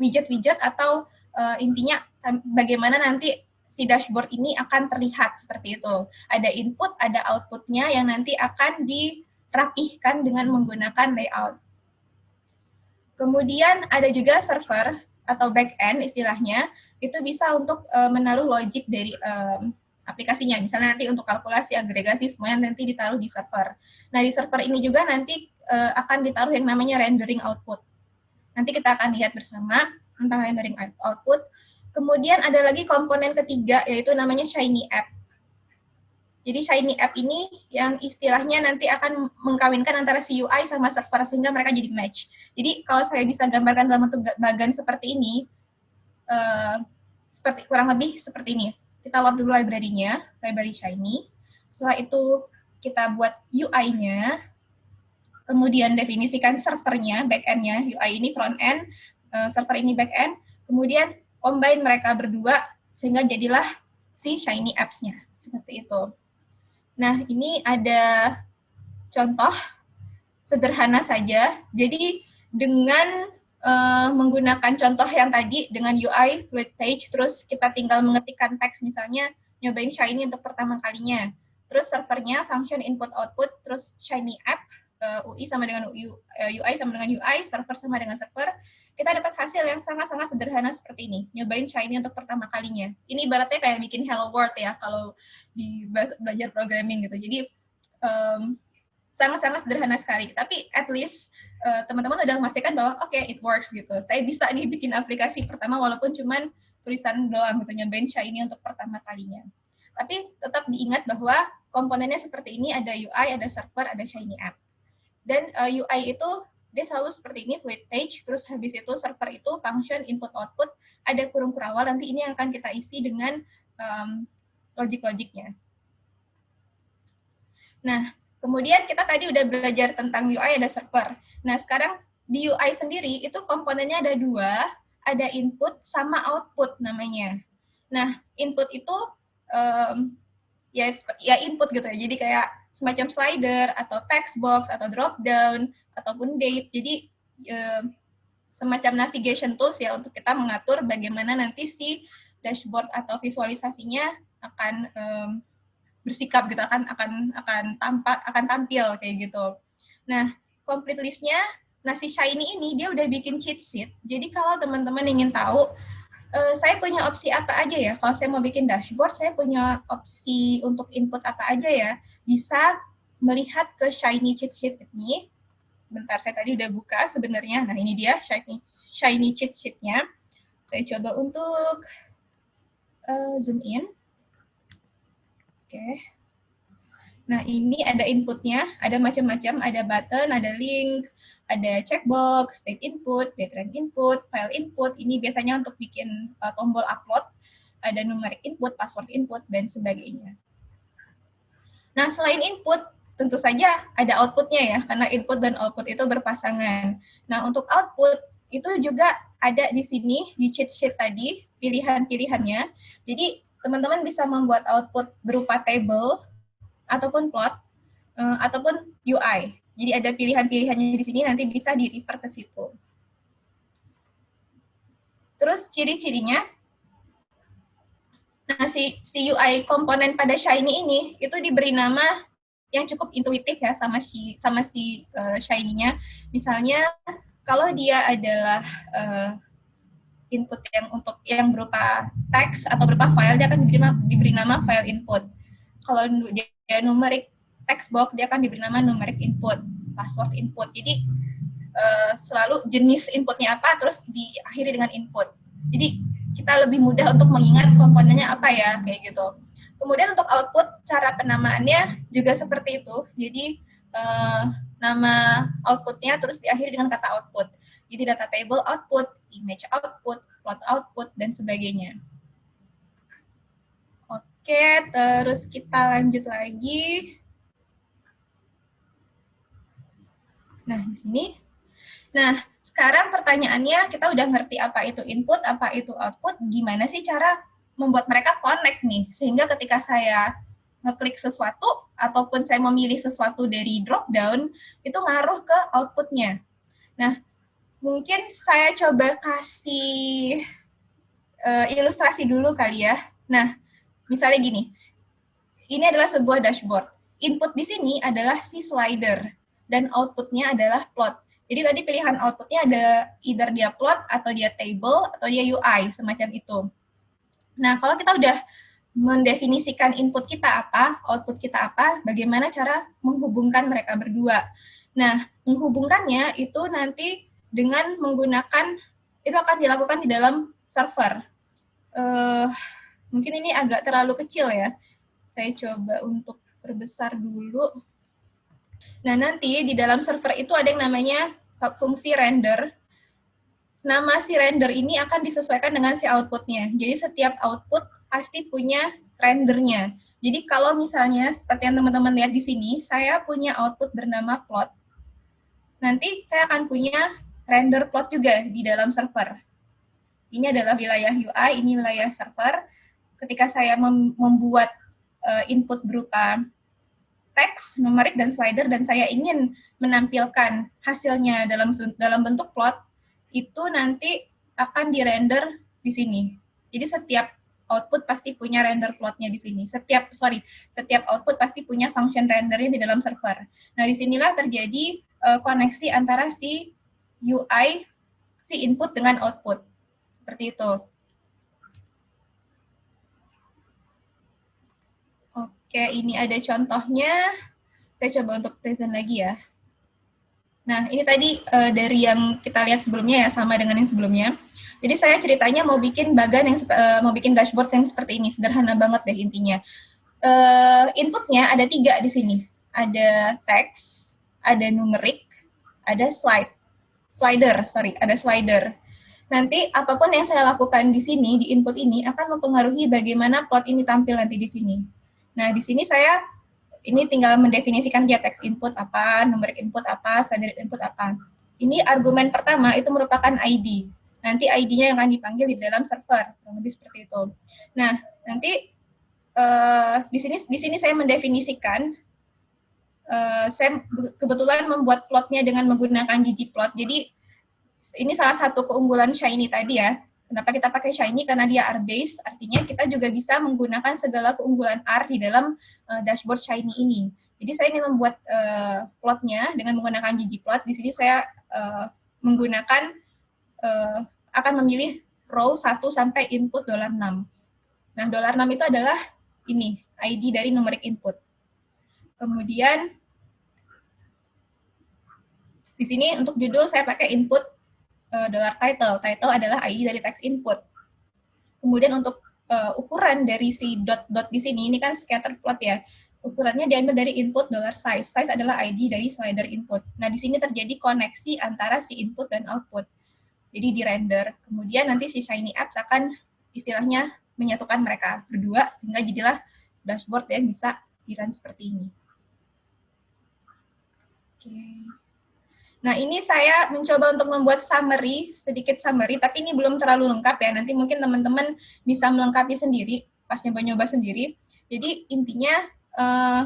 widget-widget uh, atau uh, intinya bagaimana nanti si dashboard ini akan terlihat seperti itu. Ada input, ada outputnya yang nanti akan dirapihkan dengan menggunakan layout. Kemudian ada juga server atau backend istilahnya, itu bisa untuk uh, menaruh logic dari um, aplikasinya. Misalnya nanti untuk kalkulasi, agregasi, semuanya nanti ditaruh di server. Nah, di server ini juga nanti uh, akan ditaruh yang namanya rendering output. Nanti kita akan lihat bersama tentang rendering output. Kemudian ada lagi komponen ketiga, yaitu namanya Shiny App. Jadi Shiny App ini yang istilahnya nanti akan mengkawinkan antara si UI sama server sehingga mereka jadi match. Jadi kalau saya bisa gambarkan dalam bentuk bagan seperti ini, uh, seperti kurang lebih seperti ini. Kita load dulu library-nya, library Shiny. Setelah itu kita buat UI-nya, kemudian definisikan servernya, back-end-nya, UI ini front end, uh, server ini back-end, kemudian combine mereka berdua sehingga jadilah si Shiny Apps-nya, seperti itu. Nah, ini ada contoh sederhana saja. Jadi dengan uh, menggunakan contoh yang tadi dengan UI fluid page, terus kita tinggal mengetikkan teks misalnya nyobain Shiny untuk pertama kalinya. terus servernya function input output, terus Shiny app, uh, UI sama dengan UI, uh, UI sama dengan UI, server sama dengan server, kita dapat hasil yang sangat-sangat sederhana seperti ini. Nyobain Shiny untuk pertama kalinya. Ini ibaratnya kayak bikin Hello World ya, kalau di belajar programming gitu. Jadi, um, sangat-sangat sederhana sekali. Tapi at least uh, teman-teman udah memastikan bahwa oke, okay, it works gitu. Saya bisa nih bikin aplikasi pertama walaupun cuman tulisan doang gitu, nyobain Shiny untuk pertama kalinya. Tapi tetap diingat bahwa komponennya seperti ini, ada UI, ada server, ada Shiny app. Dan uh, eh, UI itu dia selalu seperti ini, fluid page, terus habis itu server itu function input output, ada kurung kurawal, nanti ini yang akan kita isi dengan um, logik-logiknya. Nah, kemudian kita tadi udah belajar tentang UI ada server. Nah, sekarang di UI sendiri itu komponennya ada dua, ada input sama output namanya. Nah, input itu um, ya ya input gitu ya. Jadi kayak semacam slider atau text box atau drop down ataupun date. Jadi um, semacam navigation tools ya untuk kita mengatur bagaimana nanti si dashboard atau visualisasinya akan bersikap gitu akan akan akan tampak akan tampil kayak gitu. Nah, complete listnya nasi shiny ini dia udah bikin cheat sheet. Jadi kalau teman-teman ingin tahu uh, saya punya opsi apa aja ya? Kalau saya mau bikin dashboard, saya punya opsi untuk input apa aja ya? Bisa melihat ke Shiny Cheat Sheet ini. Bentar, saya tadi udah buka sebenarnya. Nah, ini dia Shiny, Shiny Cheat Sheet-nya. Saya coba untuk uh, zoom in. Oke. Okay. Nah, ini ada inputnya, ada macam-macam, ada button, ada link, ada checkbox, state input, date input, file input. Ini biasanya untuk bikin uh, tombol upload, ada numeric input, password input, dan sebagainya. Nah, selain input, tentu saja ada outputnya ya, karena input dan output itu berpasangan. Nah, untuk output itu juga ada di sini, di cheat sheet tadi, pilihan-pilihannya. Jadi, teman-teman bisa membuat output berupa table, ataupun plot, uh, ataupun UI. Jadi ada pilihan-pilihannya di sini, nanti bisa di-refer ke situ. Terus ciri-cirinya, nah si, si UI komponen pada Shiny ini, itu diberi nama yang cukup intuitif ya sama si sama si uh, Shiny-nya. Misalnya kalau dia adalah uh, input yang untuk yang berupa teks atau berupa file dia akan diberi, diberi nama file input. Kalau dia numeric text box dia akan diberi nama numeric input, password input. Jadi uh, selalu jenis inputnya apa terus diakhiri dengan input. Jadi kita lebih mudah untuk mengingat komponennya apa ya kayak gitu. Kemudian untuk output cara penamaannya juga seperti itu. Jadi uh, nama outputnya terus diakhiri dengan kata output. Jadi data table output, image output, plot output dan sebagainya. Oke, terus kita lanjut lagi. Nah, di sini. Nah, sekarang pertanyaannya kita udah ngerti apa itu input, apa itu output, gimana sih cara membuat mereka connect nih, sehingga ketika saya ngeklik sesuatu, ataupun saya memilih sesuatu dari drop down, itu ngaruh ke outputnya. Nah, mungkin saya coba kasih uh, ilustrasi dulu kali ya. Nah, Misalnya gini, ini adalah sebuah dashboard. Input di sini adalah si slider, dan outputnya adalah plot. Jadi tadi pilihan outputnya ada either dia plot, atau dia table, atau dia UI, semacam itu. Nah, kalau kita udah mendefinisikan input kita apa, output kita apa, bagaimana cara menghubungkan mereka berdua. Nah, menghubungkannya itu nanti dengan menggunakan, itu akan dilakukan di dalam server. Uh, Mungkin ini agak terlalu kecil ya. Saya coba untuk perbesar dulu. Nah, nanti di dalam server itu ada yang namanya fungsi render. Nama si render ini akan disesuaikan dengan si outputnya. Jadi setiap output pasti punya rendernya. Jadi kalau misalnya seperti yang teman-teman lihat di sini, saya punya output bernama plot. Nanti saya akan punya render plot juga di dalam server. Ini adalah wilayah UI, ini wilayah server ketika saya mem membuat uh, input berupa teks, numerik, dan slider, dan saya ingin menampilkan hasilnya dalam dalam bentuk plot, itu nanti akan di-render di sini. Jadi setiap output pasti punya render plotnya di sini. Setiap sorry, setiap output pasti punya function rendernya di dalam server. Nah, di sinilah terjadi uh, koneksi antara si UI, si input dengan output. Seperti itu. Oke, ini ada contohnya. Saya coba untuk present lagi ya. Nah, ini tadi uh, dari yang kita lihat sebelumnya ya, sama dengan yang sebelumnya. Jadi saya ceritanya mau bikin bagan yang uh, mau bikin dashboard yang seperti ini, sederhana banget deh intinya. Uh, inputnya ada tiga di sini. Ada teks, ada numerik, ada slide. Slider, sorry, ada slider. Nanti apa pun yang saya lakukan di sini, di input ini, akan mempengaruhi bagaimana plot ini tampil nanti di sini. Nah, di sini saya ini tinggal mendefinisikan dia teks input apa, numerik input apa, slider input apa. Ini argumen pertama itu merupakan ID nanti ID-nya yang akan dipanggil di dalam server, kurang lebih seperti itu. Nah, nanti uh, di sini di sini saya mendefinisikan uh, saya kebetulan membuat plotnya dengan menggunakan ggplot. Jadi ini salah satu keunggulan Shiny tadi ya. Kenapa kita pakai Shiny? Karena dia R-based, artinya kita juga bisa menggunakan segala keunggulan R di dalam uh, dashboard Shiny ini. Jadi saya ingin membuat uh, plotnya dengan menggunakan ggplot. Di sini saya uh, menggunakan uh, akan memilih row 1 sampai input dolar 6. Nah, dolar 6 itu adalah ini, ID dari numerik input. Kemudian, di sini untuk judul saya pakai input uh, dollar title. Title adalah ID dari text input. Kemudian untuk uh, ukuran dari si dot-dot di sini, ini kan scatter plot ya. Ukurannya diambil dari input dollar size. Size adalah ID dari slider input. Nah, di sini terjadi koneksi antara si input dan output jadi di render. Kemudian nanti si Shiny Apps akan istilahnya menyatukan mereka berdua sehingga jadilah dashboard yang bisa di-run seperti ini. Oke. Nah, ini saya mencoba untuk membuat summary, sedikit summary, tapi ini belum terlalu lengkap ya. Nanti mungkin teman-teman bisa melengkapi sendiri, pas nyoba-nyoba sendiri. Jadi intinya, uh,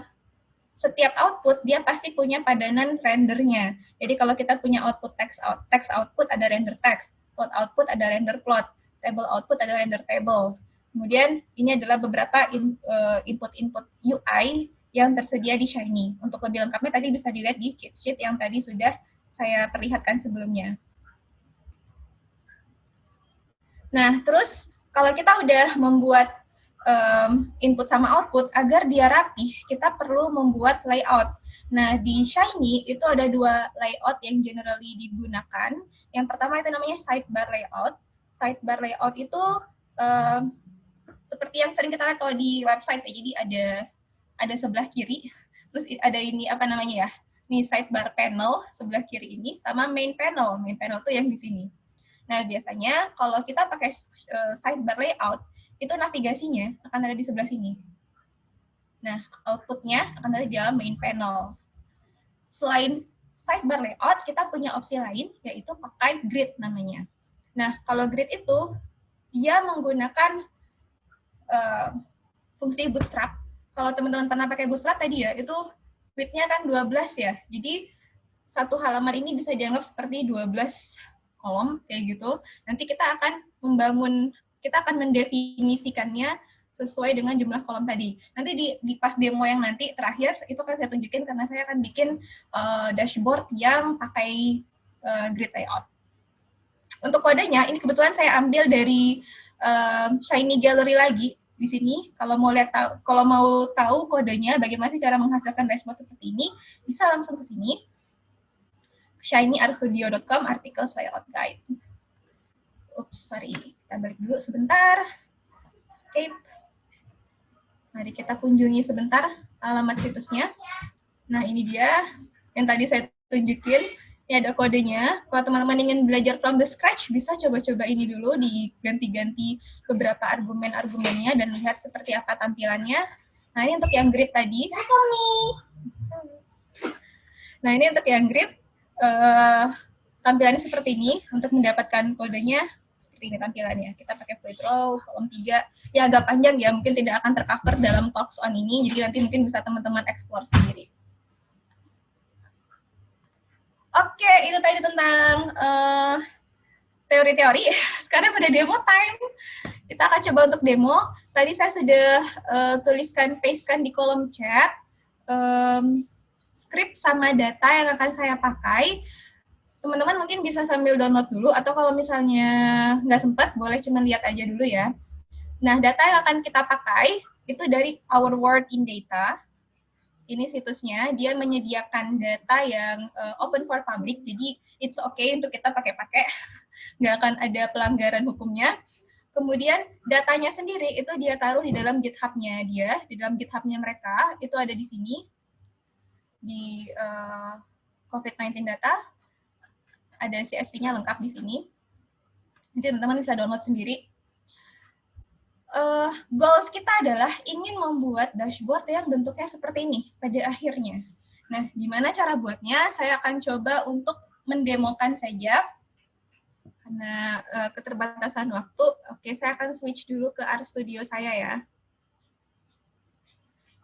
setiap output dia pasti punya padanan rendernya. Jadi kalau kita punya output text out, text output ada render text, plot output ada render plot, table output ada render table. Kemudian ini adalah beberapa eh, input-input uh, UI yang tersedia di Shiny. Untuk lebih lengkapnya tadi bisa dilihat di cheat sheet yang tadi sudah saya perlihatkan sebelumnya. Nah, terus kalau kita udah membuat um, input sama output, agar dia rapih, kita perlu membuat layout. Nah, di Shiny itu ada dua layout yang generally digunakan. Yang pertama itu namanya sidebar layout. Sidebar layout itu um, seperti yang sering kita lihat kalau di website ya. Jadi ada ada sebelah kiri, terus ada ini apa namanya ya? Nih sidebar panel sebelah kiri ini sama main panel. Main panel itu yang di sini. Nah, biasanya kalau kita pakai uh, sidebar layout, itu navigasinya akan ada di sebelah sini. Nah, outputnya akan ada di dalam main panel. Selain sidebar layout, kita punya opsi lain, yaitu pakai grid namanya. Nah, kalau grid itu, dia menggunakan uh, fungsi bootstrap. Kalau teman-teman pernah pakai bootstrap tadi ya, itu width-nya kan 12 ya. Jadi, satu halaman ini bisa dianggap seperti 12 kolom, kayak gitu. Nanti kita akan membangun kita akan mendefinisikannya sesuai dengan jumlah kolom tadi. Nanti di, di pas demo yang nanti terakhir itu akan saya tunjukin karena saya akan bikin uh, dashboard yang pakai uh, grid layout. Untuk kodenya ini kebetulan saya ambil dari uh, Shiny Gallery lagi di sini. Kalau mau lihat tahu, kalau mau tahu kodenya bagaimana sih cara menghasilkan dashboard seperti ini, bisa langsung ke sini. shinyartstudio.com artikel layout guide. Oops, sorry kita balik dulu sebentar. Escape. Mari kita kunjungi sebentar alamat situsnya. Nah, ini dia yang tadi saya tunjukin. Ini ada kodenya. Kalau teman-teman ingin belajar from the scratch, bisa coba-coba ini dulu, diganti-ganti beberapa argumen-argumennya dan lihat seperti apa tampilannya. Nah, ini untuk yang grid tadi. Nah, ini untuk yang grid. Uh, tampilannya seperti ini. Untuk mendapatkan kodenya, seperti ini tampilannya. Kita pakai fluid row, kolom 3. Ya agak panjang ya, mungkin tidak akan tercover dalam talks on ini, jadi nanti mungkin bisa teman-teman explore sendiri. Oke, itu tadi tentang eh, teori-teori. Sekarang pada demo time. Kita akan coba untuk demo. Tadi saya sudah uh, tuliskan, pastekan di kolom chat um, script sama data yang akan saya pakai. Teman-teman mungkin bisa sambil download dulu, atau kalau misalnya nggak sempat, boleh cuma lihat aja dulu ya. Nah, data yang akan kita pakai itu dari Our World in Data. Ini situsnya, dia menyediakan data yang uh, open for public, jadi it's okay untuk kita pakai-pakai, nggak akan ada pelanggaran hukumnya. Kemudian datanya sendiri itu dia taruh di dalam GitHub-nya dia, di dalam GitHub-nya mereka, itu ada di sini, di uh, COVID-19 data, ada CSV-nya lengkap di sini. Nanti teman-teman bisa download sendiri. Uh, goals kita adalah ingin membuat dashboard yang bentuknya seperti ini pada akhirnya. Nah, gimana cara buatnya? Saya akan coba untuk mendemokan saja karena uh, keterbatasan waktu, oke saya akan switch dulu ke RStudio saya ya.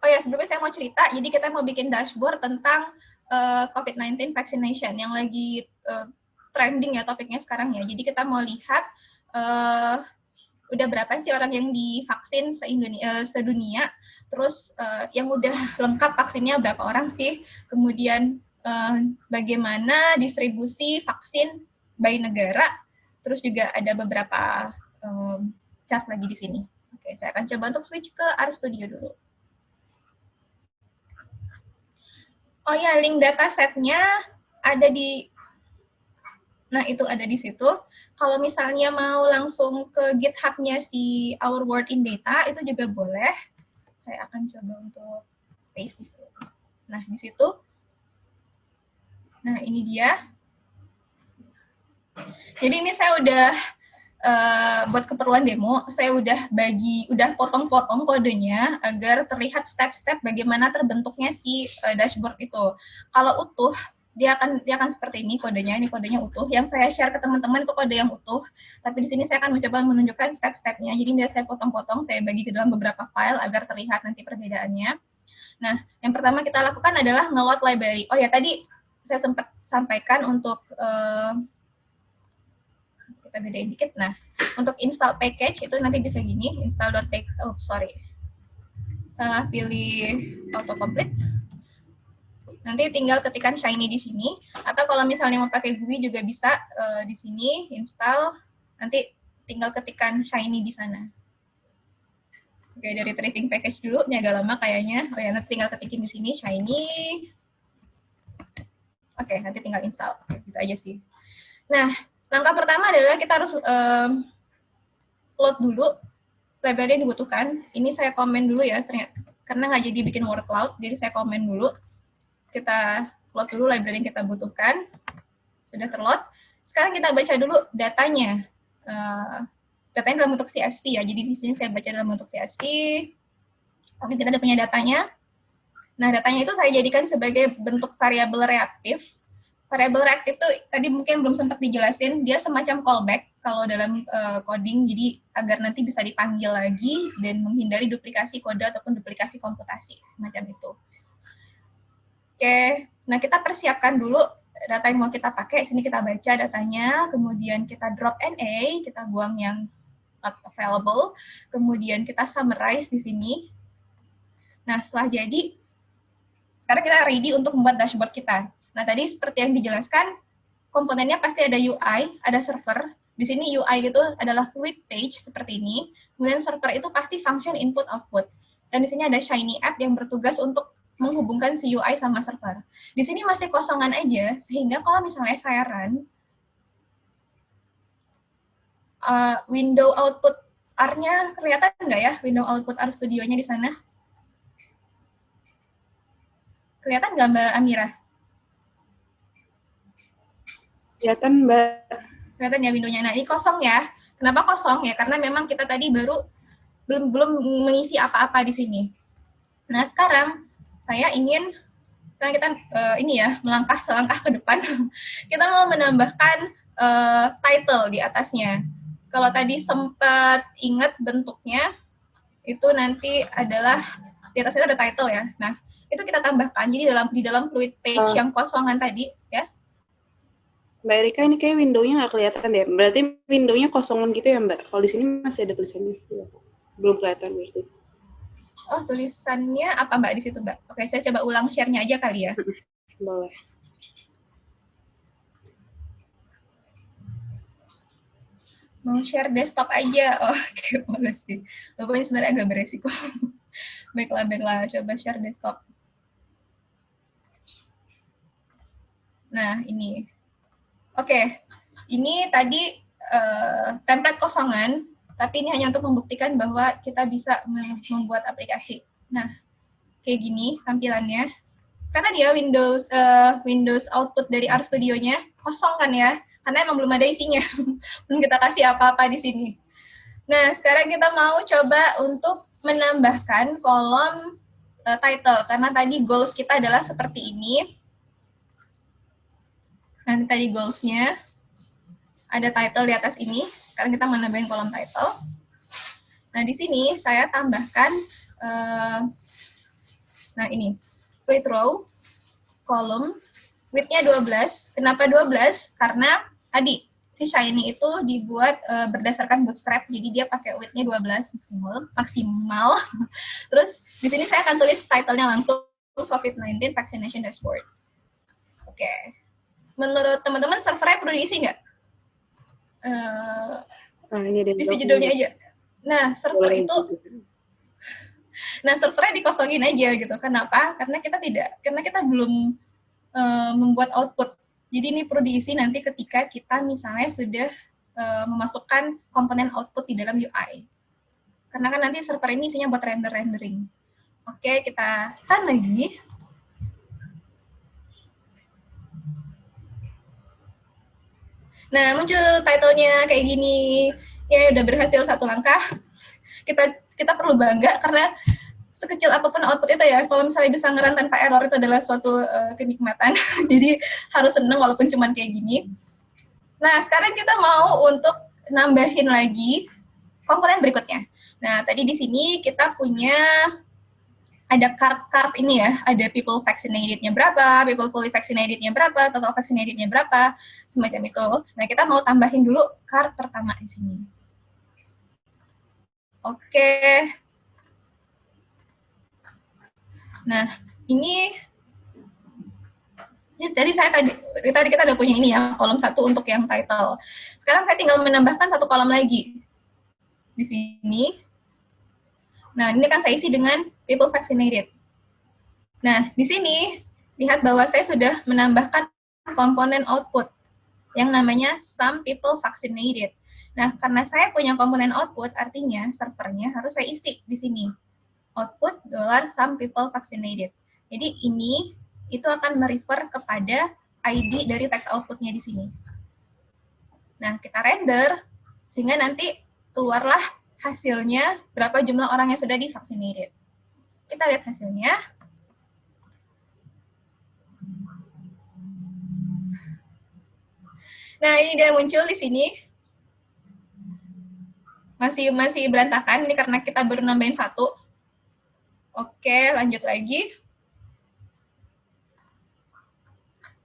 Oh ya, sebelumnya saya mau cerita, jadi kita mau bikin dashboard tentang uh, eh, COVID-19 vaccination yang lagi uh, trending ya topiknya sekarang ya. Jadi kita mau lihat uh, udah berapa sih orang yang divaksin se-Indonesia, sedunia, terus uh, yang udah lengkap vaksinnya berapa orang sih, kemudian uh, bagaimana distribusi vaksin by negara, Terus juga ada beberapa um, chart lagi di sini. Oke, saya akan coba untuk switch ke RStudio dulu. Oh ya, link datasetnya ada di, nah itu ada di situ. Kalau misalnya mau langsung ke GitHub-nya si Our World in Data, itu juga boleh. Saya akan coba untuk paste di situ. Nah, di situ. Nah, ini dia jadi ini saya udah uh, buat keperluan demo, saya udah bagi, udah potong-potong kodenya agar terlihat step-step bagaimana terbentuknya si uh, dashboard itu. Kalau utuh, dia akan dia akan seperti ini kodenya, ini kodenya utuh. Yang saya share ke teman-teman itu kode yang utuh, tapi di sini saya akan mencoba menunjukkan step-stepnya. Jadi dia saya potong-potong, saya bagi ke dalam beberapa file agar terlihat nanti perbedaannya. Nah, yang pertama kita lakukan adalah nge-load library. Oh ya, tadi saya sempat sampaikan untuk uh, kita gedein dikit. Nah, untuk install package itu nanti bisa gini, install.package, oh sorry, salah pilih autocomplete. Nanti tinggal ketikkan Shiny di sini, atau kalau misalnya mau pakai GUI juga bisa uh, di sini, install, nanti tinggal ketikkan Shiny di sana. Oke, dari retrieving package dulu, ini agak lama kayaknya. Oh ya, nanti tinggal ketikin di sini, Shiny. Oke, nanti tinggal install. Gitu aja sih. Nah, Langkah pertama adalah kita harus um, load dulu library yang dibutuhkan. Ini saya komen dulu ya, karena nggak jadi bikin word cloud, jadi saya komen dulu. Kita load dulu library yang kita butuhkan. Sudah terload. Sekarang kita baca dulu datanya. Uh, datanya dalam bentuk CSV ya, jadi di sini saya baca dalam bentuk CSV. Oke, kita udah punya datanya. Nah, datanya itu saya jadikan sebagai bentuk variabel reaktif variabel reaktif itu tadi mungkin belum sempat dijelasin, dia semacam callback kalau dalam uh, coding, jadi agar nanti bisa dipanggil lagi dan menghindari duplikasi kode ataupun duplikasi komputasi, semacam itu. Oke, nah kita persiapkan dulu data yang mau kita pakai, sini kita baca datanya, kemudian kita drop NA, kita buang yang not available, kemudian kita summarize di sini. Nah, setelah jadi, sekarang kita ready untuk membuat dashboard kita. Nah, tadi seperti yang dijelaskan, komponennya pasti ada UI, ada server. Di sini UI itu adalah fluid page seperti ini. Kemudian server itu pasti function input output. Dan di sini ada Shiny app yang bertugas untuk menghubungkan si UI sama server. Di sini masih kosongan aja, sehingga kalau misalnya saya run, uh, window output R-nya kelihatan nggak ya? Window output R Studio-nya di sana? Kelihatan nggak Mbak Amira? Kelihatan, Mbak. Kelihatan ya windownya. Nah, ini kosong ya. Kenapa kosong ya? Karena memang kita tadi baru belum belum mengisi apa-apa di sini. Nah, sekarang saya ingin sekarang kita uh, ini ya, melangkah selangkah ke depan. kita mau menambahkan uh, title di atasnya. Kalau tadi sempat ingat bentuknya, itu nanti adalah di atasnya ada title ya. Nah, itu kita tambahkan. Jadi dalam di dalam fluid page uh. yang kosongan tadi, yes, Mbak Erika ini kayak window-nya nggak kelihatan deh. Berarti window-nya kosongan gitu ya Mbak? Kalau di sini masih ada tulisannya. Belum kelihatan berarti. Oh, tulisannya apa Mbak di situ Mbak? Oke, saya coba ulang share-nya aja kali ya. Boleh. Mau share desktop aja. Oh, oke, boleh sih. Walaupun ini sebenarnya agak beresiko. baiklah, baiklah. Coba share desktop. Nah, ini. Oke, ini tadi uh, template kosongan, tapi ini hanya untuk membuktikan bahwa kita bisa membuat aplikasi. Nah, kayak gini tampilannya. Kata dia Windows uh, Windows output dari RStudio-nya kosong kan ya? karena emang belum ada isinya, belum kita kasih apa-apa di sini. Nah, sekarang kita mau coba untuk menambahkan kolom uh, title, karena tadi goals kita adalah seperti ini. Nanti tadi goals-nya ada title di atas ini, sekarang kita menambahin kolom title. Nah, di sini saya tambahkan, uh, nah ini, free row, kolom, width-nya 12. Kenapa 12? Karena tadi si Shiny itu dibuat uh, berdasarkan bootstrap, jadi dia pakai width-nya 12 maksimal. maksimal. Terus di sini saya akan tulis title-nya langsung COVID-19 Vaccination Dashboard. Oke. Okay. Menurut teman-teman servernya perlu diisi nggak? Uh, nah, ini ada isi judulnya aja. Nah, server itu Nah, servernya dikosongin aja gitu. Kenapa? Karena kita tidak karena kita belum uh, membuat output jadi ini perlu diisi nanti ketika kita misalnya sudah uh, memasukkan komponen output di dalam UI. Karena kan nanti server ini isinya buat render-rendering. Oke, kita run lagi. Nah, muncul title-nya kayak gini. Ya, udah berhasil satu langkah. Kita kita perlu bangga karena sekecil apa pun output itu ya, kalau misalnya bisa ngeran tanpa error itu adalah suatu uh, kenikmatan. Jadi harus seneng walaupun cuma kayak gini. Nah, sekarang kita mau untuk nambahin lagi komponen berikutnya. Nah, tadi di sini kita punya ada card-card ini ya, ada people vaccinated-nya berapa, people fully vaccinated-nya berapa, total vaccinated-nya berapa, semacam itu. Nah, kita mau tambahin dulu card pertama di sini. Oke, Nah, ini tadi saya tadi tadi kita udah punya ini ya kolom satu untuk yang title. Sekarang saya tinggal menambahkan satu kolom lagi di sini. Nah, ini kan saya isi dengan people vaccinated. Nah, di sini lihat bahwa saya sudah menambahkan komponen output yang namanya some people vaccinated. Nah, karena saya punya komponen output, artinya servernya harus saya isi di sini output dollar some people vaccinated. Jadi ini itu akan merefer kepada ID dari text outputnya di sini. Nah, kita render sehingga nanti keluarlah hasilnya berapa jumlah orang yang sudah divaccinated. Kita lihat hasilnya. Nah, ini dia muncul di sini. Masih masih berantakan ini karena kita baru nambahin satu. Oke, lanjut lagi.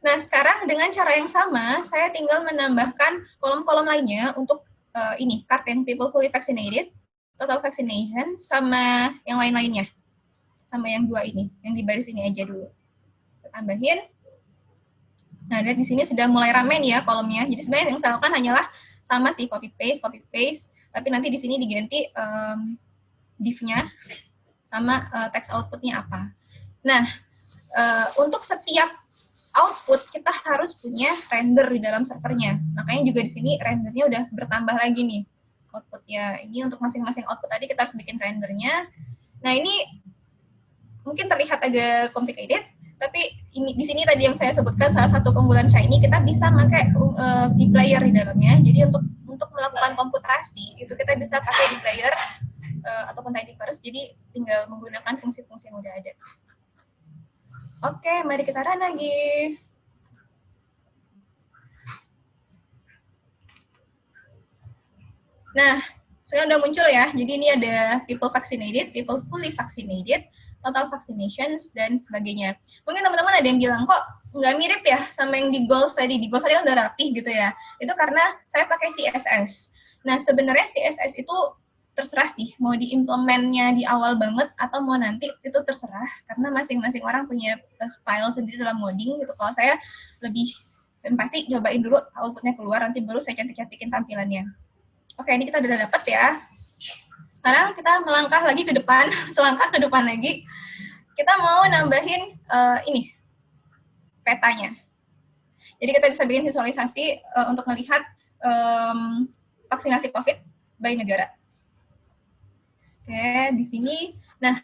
Nah, sekarang dengan cara yang sama, saya tinggal menambahkan kolom-kolom lainnya untuk uh, ini, card yang people fully vaccinated, total vaccination, sama yang lain-lainnya. Sama yang dua ini, yang di baris ini aja dulu. Tambahin. Nah, dan di sini sudah mulai ramen ya kolomnya. Jadi sebenarnya yang saya lakukan hanyalah sama sih copy paste, copy paste, tapi nanti di sini diganti um, div-nya sama uh, text outputnya apa. Nah, uh, untuk setiap output kita harus punya render di dalam servernya. Makanya juga di sini rendernya udah bertambah lagi nih outputnya. Ini untuk masing-masing output tadi kita harus bikin rendernya. Nah ini mungkin terlihat agak complicated, tapi ini di sini tadi yang saya sebutkan salah satu keunggulan Shiny kita bisa pakai uh, di player di dalamnya. Jadi untuk untuk melakukan komputasi itu kita bisa pakai di player uh, ataupun tidyverse, jadi tinggal menggunakan fungsi-fungsi yang udah ada. Oke, mari kita run lagi. Nah, sekarang udah muncul ya. Jadi ini ada people vaccinated, people fully vaccinated, total vaccinations, dan sebagainya. Mungkin teman-teman ada yang bilang, kok nggak mirip ya sama yang di goals tadi. Di goals tadi kan udah rapih gitu ya. Itu karena saya pakai CSS. Nah, sebenarnya CSS itu terserah sih mau diimplementnya di awal banget atau mau nanti itu terserah karena masing-masing orang punya eh, style sendiri dalam modding gitu. Kalau saya lebih dan pasti cobain dulu outputnya keluar nanti baru saya cantik-cantikin tampilannya. Oke, ini kita udah dapet ya. Sekarang kita melangkah lagi ke depan, selangkah ke depan lagi. Kita mau nambahin uh, ini petanya. Jadi kita bisa bikin visualisasi uh, untuk melihat um, vaksinasi COVID by negara. Oke, di sini. Nah,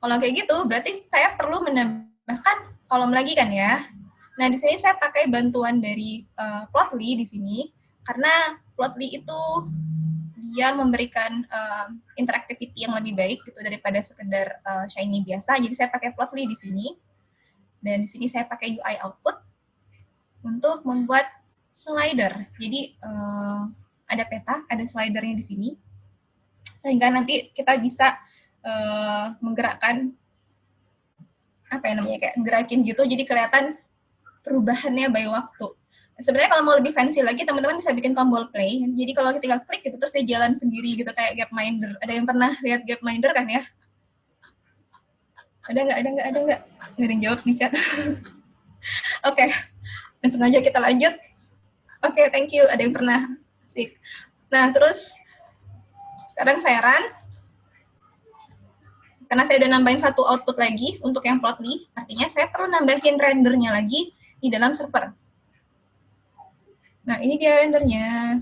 kalau kayak gitu, berarti saya perlu menambahkan kolom lagi kan ya. Nah, di sini saya pakai bantuan dari uh, Plotly di sini, karena Plotly itu dia memberikan uh, interactivity yang lebih baik gitu daripada sekedar uh, Shiny biasa. Jadi saya pakai Plotly di sini. Dan di sini saya pakai UI output untuk membuat slider. Jadi uh, ada peta, ada slidernya di sini. Sehingga nanti kita bisa uh, menggerakkan apa ya namanya kayak gerakin gitu jadi kelihatan perubahannya by waktu. Sebenarnya kalau mau lebih fancy lagi, teman-teman bisa bikin tombol play. Jadi kalau kita klik gitu, terus dia jalan sendiri gitu kayak Gapminder. Ada yang pernah lihat Gapminder kan ya? Ada nggak? Ada nggak? Ada nggak? Nggak ada yang jawab di chat. Oke, okay. langsung aja kita lanjut. Oke, okay, thank you. Ada yang pernah sih. Nah, terus sekarang saya run. Karena saya udah nambahin satu output lagi untuk yang plotly, artinya saya perlu nambahin rendernya lagi di dalam server. Nah, ini dia rendernya.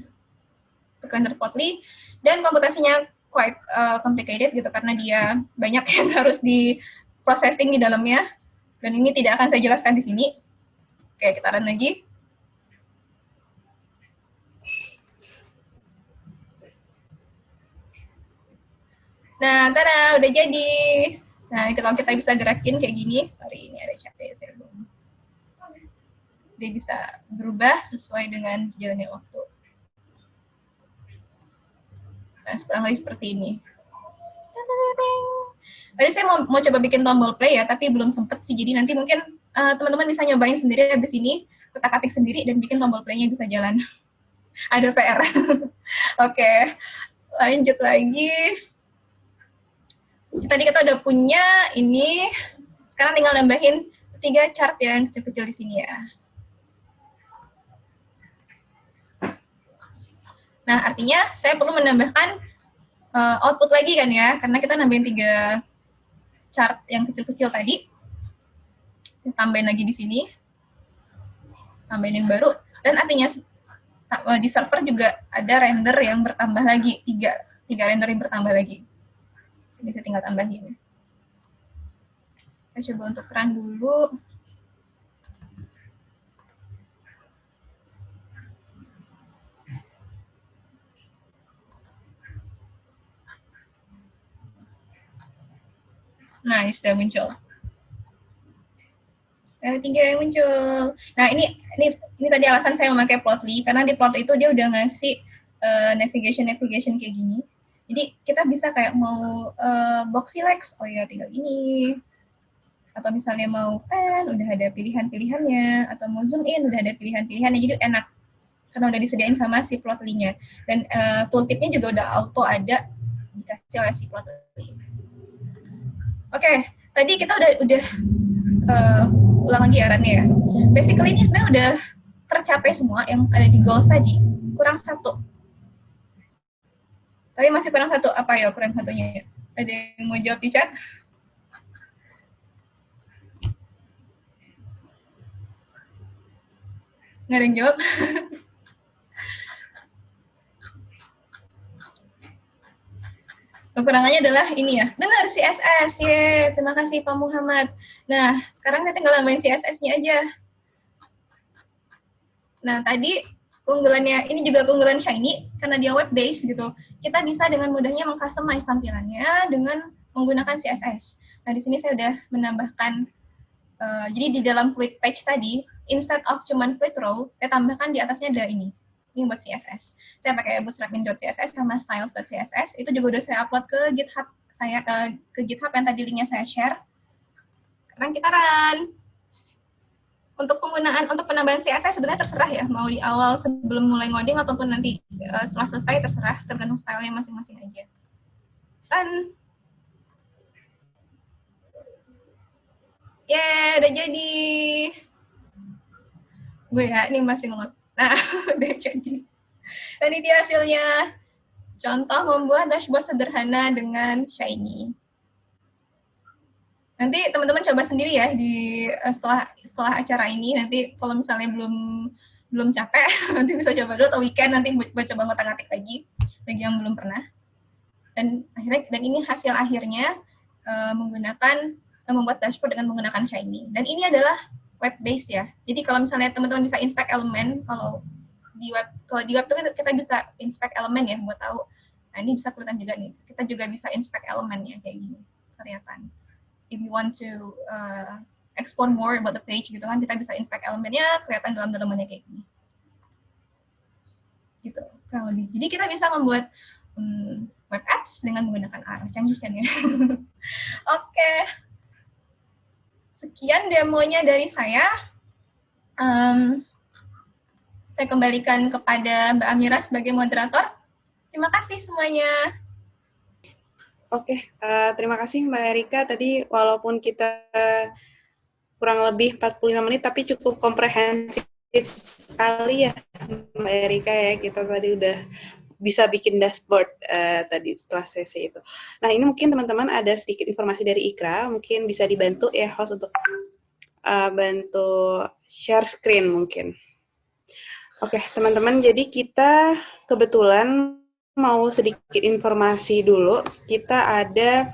Render plotly. Dan komputasinya quite uh, complicated gitu, karena dia banyak yang harus di processing di dalamnya. Dan ini tidak akan saya jelaskan di sini. Oke, kita run lagi. Nah, tada, udah jadi. Nah, kalau kita bisa gerakin kayak gini, sorry ini ada capek, saya belum. Dia bisa berubah sesuai dengan jalannya waktu. Nah, sekarang lagi seperti ini. Tadi saya mau, mau coba bikin tombol play ya, tapi belum sempet sih. Jadi nanti mungkin eh, teman-teman uh, bisa nyobain sendiri habis ini, ketak-katik sendiri dan bikin tombol playnya bisa jalan. Ada PR. Oke, okay. lanjut lagi. Tadi kita udah punya ini, sekarang tinggal nambahin tiga chart yang kecil-kecil di sini ya. Nah, artinya saya perlu menambahkan uh, output lagi kan ya, karena kita nambahin tiga chart yang kecil-kecil tadi. Tambahin lagi di sini. Tambahin yang baru. Dan artinya eh, di server juga ada render yang bertambah lagi. Tiga, tiga render yang bertambah lagi. Sini saya tinggal tambahin. Kita coba untuk run dulu. Nah, ini sudah muncul. Yang tiga yang muncul. Nah, ini ini ini tadi alasan saya memakai Plotly karena di Plotly itu dia udah ngasih uh, navigation navigation kayak gini. Jadi kita bisa kayak mau uh, box oh ya tinggal ini. Atau misalnya mau pen, udah ada pilihan-pilihannya. Atau mau zoom in, udah ada pilihan-pilihannya. Jadi enak karena udah disediain sama si Plotly-nya. Dan uh, tooltipnya juga udah auto ada dikasih oleh si Plotly. Oke, okay, tadi kita udah udah uh, ulang lagi ya ya. Basically ini sebenarnya udah tercapai semua yang ada di goals tadi. Kurang satu. Tapi masih kurang satu. Apa ya kurang satunya? Ada yang mau jawab di chat? Nggak ada yang jawab? Kekurangannya adalah ini ya. Benar CSS. Ye, terima kasih Pak Muhammad. Nah, sekarang saya tinggal nambahin CSS-nya aja. Nah, tadi keunggulannya ini juga keunggulan Shiny karena dia web based gitu. Kita bisa dengan mudahnya mengcustomize tampilannya dengan menggunakan CSS. Nah, di sini saya udah menambahkan uh, jadi di dalam fluid page tadi instead of cuman fluid row, saya tambahkan di atasnya ada ini ini buat CSS. Saya pakai bootstrapin.css sama styles.css. Itu juga udah saya upload ke GitHub saya ke, ke GitHub yang tadi linknya saya share. Sekarang kita run. untuk penggunaan untuk penambahan CSS sebenarnya terserah ya mau di awal sebelum mulai ngoding ataupun nanti uh, setelah selesai terserah tergantung stylenya masing-masing aja dan ya udah jadi gue ya ini masih ngelot nah udah jadi. Dan ini dia hasilnya. Contoh membuat dashboard sederhana dengan Shiny. Nanti teman-teman coba sendiri ya di eh, setelah setelah acara ini. Nanti kalau misalnya belum belum capek nanti bisa coba dulu. Atau weekend nanti buat, buat coba ngotak-ngatik lagi bagi yang belum pernah. Dan akhirnya dan ini hasil akhirnya uh, menggunakan uh, membuat dashboard dengan menggunakan Shiny. Dan ini adalah web based ya. Jadi kalau misalnya teman-teman bisa inspect elemen kalau di web kalau di web itu kan kita bisa inspect elemen ya buat tahu nah ini bisa kelihatan juga nih. Kita juga bisa inspect elemennya kayak gini kelihatan. If you want to uh, explore more about the page gitu kan kita bisa inspect elemennya kelihatan dalam dalamannya kayak gini. Gitu kurang lebih. Jadi kita bisa membuat um, web apps dengan menggunakan R canggih kan ya. Oke. okay. Sekian demonya dari saya um, saya kembalikan kepada Mbak Amira sebagai moderator terima kasih semuanya Oke, uh, terima kasih Mbak Erika. Tadi walaupun kita kurang lebih 45 menit, tapi cukup komprehensif sekali ya Mbak Erika ya. Kita tadi udah bisa bikin dashboard uh, tadi setelah sesi itu. Nah ini mungkin teman-teman ada sedikit informasi dari Ikra, mungkin bisa dibantu ya host untuk uh, bantu share screen mungkin. Oke teman-teman, jadi kita kebetulan mau sedikit informasi dulu. Kita ada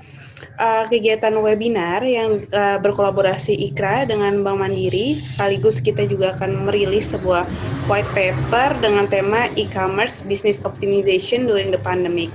uh, kegiatan webinar yang uh, berkolaborasi IKRA dengan Bank Mandiri. Sekaligus kita juga akan merilis sebuah white paper dengan tema e-commerce business optimization during the pandemic.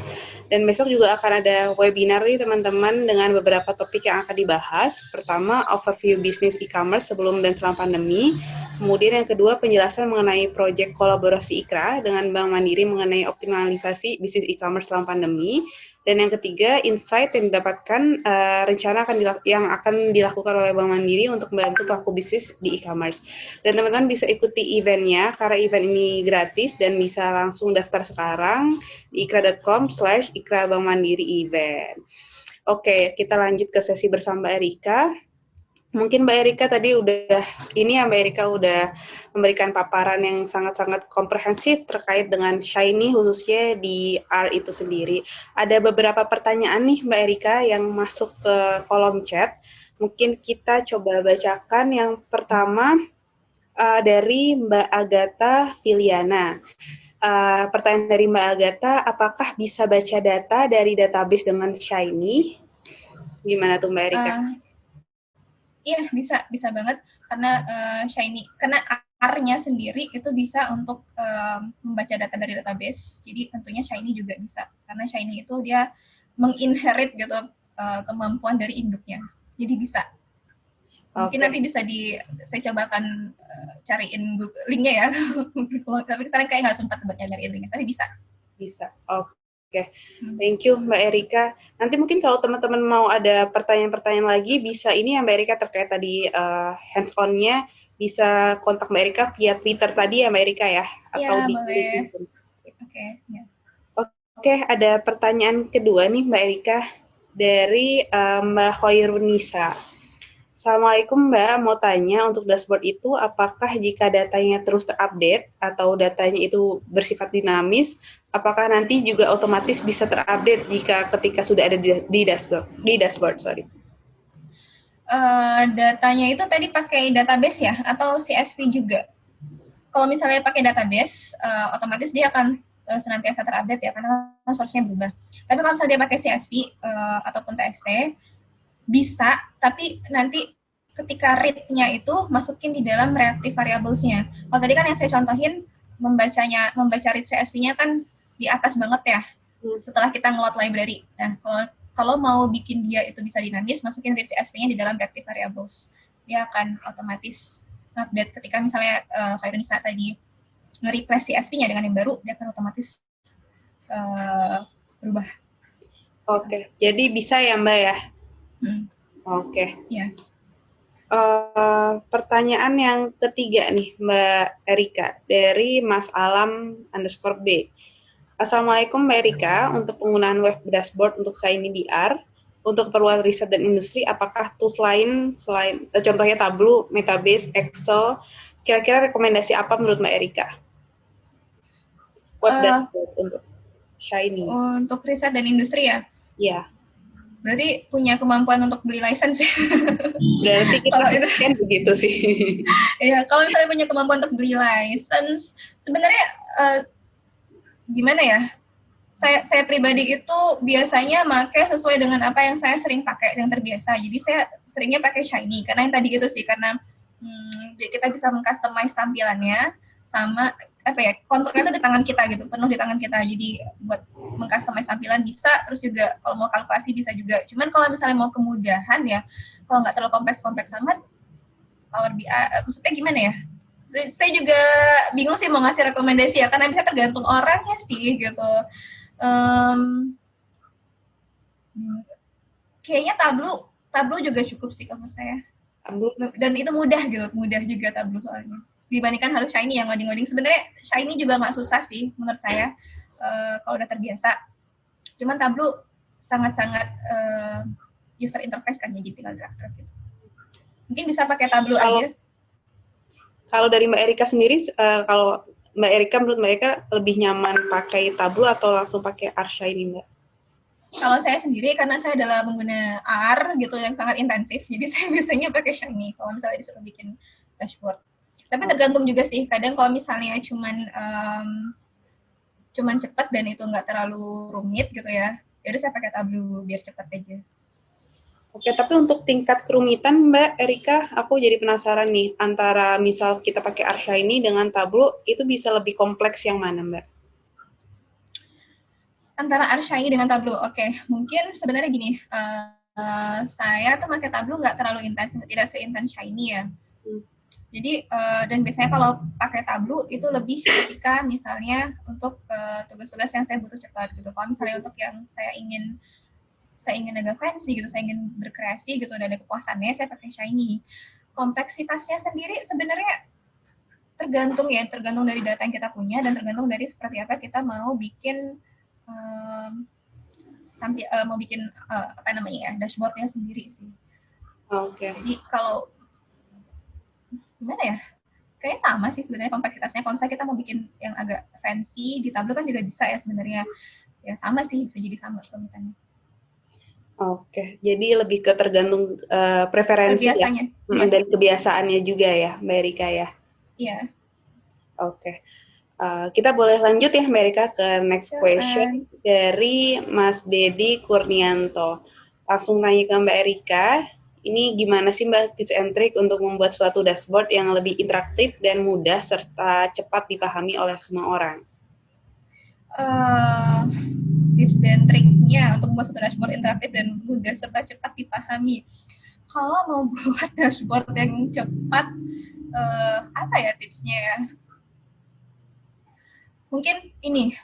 Dan besok juga akan ada webinar nih teman-teman dengan beberapa topik yang akan dibahas. Pertama, overview bisnis e-commerce sebelum dan setelah pandemi. Kemudian yang kedua, penjelasan mengenai proyek kolaborasi IKRA dengan Bank Mandiri mengenai optimalisasi bisnis e-commerce selama pandemi. Dan yang ketiga, insight yang didapatkan uh, rencana akan yang akan dilakukan oleh Bank Mandiri untuk membantu pelaku bisnis di e-commerce. Dan teman-teman bisa ikuti eventnya, karena event ini gratis dan bisa langsung daftar sekarang di ikra.com slash ikra Bank Mandiri event. Oke, kita lanjut ke sesi bersama Erika mungkin Mbak Erika tadi udah ini ya Mbak Erika udah memberikan paparan yang sangat-sangat komprehensif terkait dengan Shiny khususnya di R itu sendiri. Ada beberapa pertanyaan nih Mbak Erika yang masuk ke kolom chat. Mungkin kita coba bacakan yang pertama uh, dari Mbak Agatha Filiana. Uh, pertanyaan dari Mbak Agatha, apakah bisa baca data dari database dengan Shiny? Gimana tuh Mbak Erika? Uh, Iya bisa bisa banget karena uh, Shiny karena R-nya sendiri itu bisa untuk um, membaca data dari database. Jadi tentunya Shiny juga bisa karena Shiny itu dia menginherit gitu uh, kemampuan dari induknya. Jadi bisa. Mungkin okay. nanti bisa di saya cobakan uh, cariin linknya ya. Mungkin tapi sekarang kayak nggak sempat buat nyari linknya, tapi bisa. Bisa. Oke. Oke, hmm. thank you Mbak Erika. Nanti mungkin kalau teman-teman mau ada pertanyaan-pertanyaan lagi, bisa ini ya Mbak Erika terkait tadi uh, hands-on-nya, bisa kontak Mbak Erika via Twitter tadi ya Mbak Erika ya? Iya, boleh. Oke, okay, ya. Oke, ada pertanyaan kedua nih Mbak Erika dari uh, Mbak Hoirunisa. Assalamualaikum Mbak, mau tanya untuk dashboard itu apakah jika datanya terus terupdate atau datanya itu bersifat dinamis, apakah nanti juga otomatis bisa terupdate jika ketika sudah ada di, dashboard? Di dashboard, sorry. Uh, datanya itu tadi pakai database ya atau CSV juga? Kalau misalnya pakai database, uh, otomatis dia akan uh, senantiasa terupdate ya karena source-nya berubah. Tapi kalau misalnya dia pakai CSV uh, ataupun TXT, bisa, tapi nanti ketika read-nya itu masukin di dalam reactive variables-nya. Kalau tadi kan yang saya contohin, membacanya, membaca read CSV-nya kan di atas banget ya, setelah kita ngelot library. Nah, kalau, kalau mau bikin dia itu bisa dinamis, masukin read CSV-nya di dalam reactive variables. Dia akan otomatis update ketika misalnya uh, kayak Nisa tadi nge-replace CSV-nya dengan yang baru, dia akan otomatis uh, berubah. Oke, jadi bisa ya Mbak ya? Hmm. Oke. Okay. Ya. Uh, pertanyaan yang ketiga nih Mbak Erika dari Mas Alam underscore B. Assalamualaikum Mbak Erika, untuk penggunaan web dashboard untuk Shiny DR, untuk keperluan riset dan industri, apakah tools lain selain, eh, contohnya Tableau, Metabase, Excel, kira-kira rekomendasi apa menurut Mbak Erika? Web uh, dashboard untuk Shiny. Untuk riset dan industri ya? Iya. Berarti punya kemampuan untuk beli license. Berarti kita itu, kan begitu sih. Iya, kalau misalnya punya kemampuan untuk beli license, sebenarnya uh, gimana ya? Saya saya pribadi itu biasanya pakai sesuai dengan apa yang saya sering pakai yang terbiasa. Jadi saya seringnya pakai Shiny karena yang tadi gitu sih karena hmm, kita bisa mengcustomize tampilannya sama apa ya kontrolnya itu di tangan kita gitu penuh di tangan kita. Jadi buat mengcustomize tampilan bisa terus juga kalau mau kalkulasi bisa juga. Cuman kalau misalnya mau kemudahan ya kalau nggak terlalu kompleks kompleks amat Power BI eh, maksudnya gimana ya? Saya juga bingung sih mau ngasih rekomendasi ya karena bisa tergantung orangnya sih gitu. Um, kayaknya tablu tablu juga cukup sih kalau saya. Dan itu mudah gitu mudah juga tablu soalnya dibandingkan harus shiny yang ngoding-ngoding. Sebenarnya shiny juga nggak susah sih menurut saya uh, kalau udah terbiasa. Cuman Tableau sangat-sangat uh, user interface kan jadi tinggal drag drag gitu. Mungkin bisa pakai Tableau kalau, aja. Kalau dari Mbak Erika sendiri, uh, kalau Mbak Erika menurut Mbak Erika lebih nyaman pakai Tableau atau langsung pakai R Shiny Mbak? Kalau saya sendiri karena saya adalah pengguna R gitu yang sangat intensif, jadi saya biasanya pakai Shiny kalau misalnya disuruh bikin dashboard. Tapi tergantung juga sih. Kadang kalau misalnya cuman um, cuman cepat dan itu nggak terlalu rumit gitu ya. Jadi ya saya pakai Tableau biar cepat aja. Oke, tapi untuk tingkat kerumitan Mbak Erika, aku jadi penasaran nih, antara misal kita pakai ini dengan Tableau, itu bisa lebih kompleks yang mana Mbak? Antara ini dengan Tableau, oke. Mungkin sebenarnya gini, uh, uh, saya tuh pakai Tableau nggak terlalu intens, tidak seintens Shiny ya. Jadi uh, dan biasanya kalau pakai Tableau itu lebih ketika misalnya untuk eh, tugas-tugas uh, yang saya butuh cepat gitu. Kalau misalnya untuk yang saya ingin saya ingin agak fancy gitu, saya ingin berkreasi gitu dan ada kepuasannya, saya pakai Shiny. Kompleksitasnya sendiri sebenarnya tergantung ya, tergantung dari data yang kita punya dan tergantung dari seperti apa kita mau bikin um, tampil uh, mau bikin uh, apa namanya ya dashboardnya sendiri sih. Oke. Okay. Jadi kalau gimana ya? Kayaknya sama sih sebenarnya kompleksitasnya. Kalau misalnya kita mau bikin yang agak fancy di Tableau kan juga bisa ya sebenarnya. Ya sama sih bisa jadi sama kerumitannya Oke, jadi lebih ke tergantung uh, preferensi ya, ya, dan kebiasaannya juga ya, Mbak Erika ya. Iya. Oke, uh, kita boleh lanjut ya, Mbak Erika ke next question dari Mas Dedi Kurnianto. Langsung tanya ke Mbak Erika, ini gimana sih Mbak tips and trick untuk membuat suatu dashboard yang lebih interaktif dan mudah serta cepat dipahami oleh semua orang? Uh, tips dan triknya untuk membuat suatu dashboard interaktif dan mudah serta cepat dipahami. Kalau mau buat dashboard yang cepat, uh, apa ya tipsnya ya? Mungkin ini,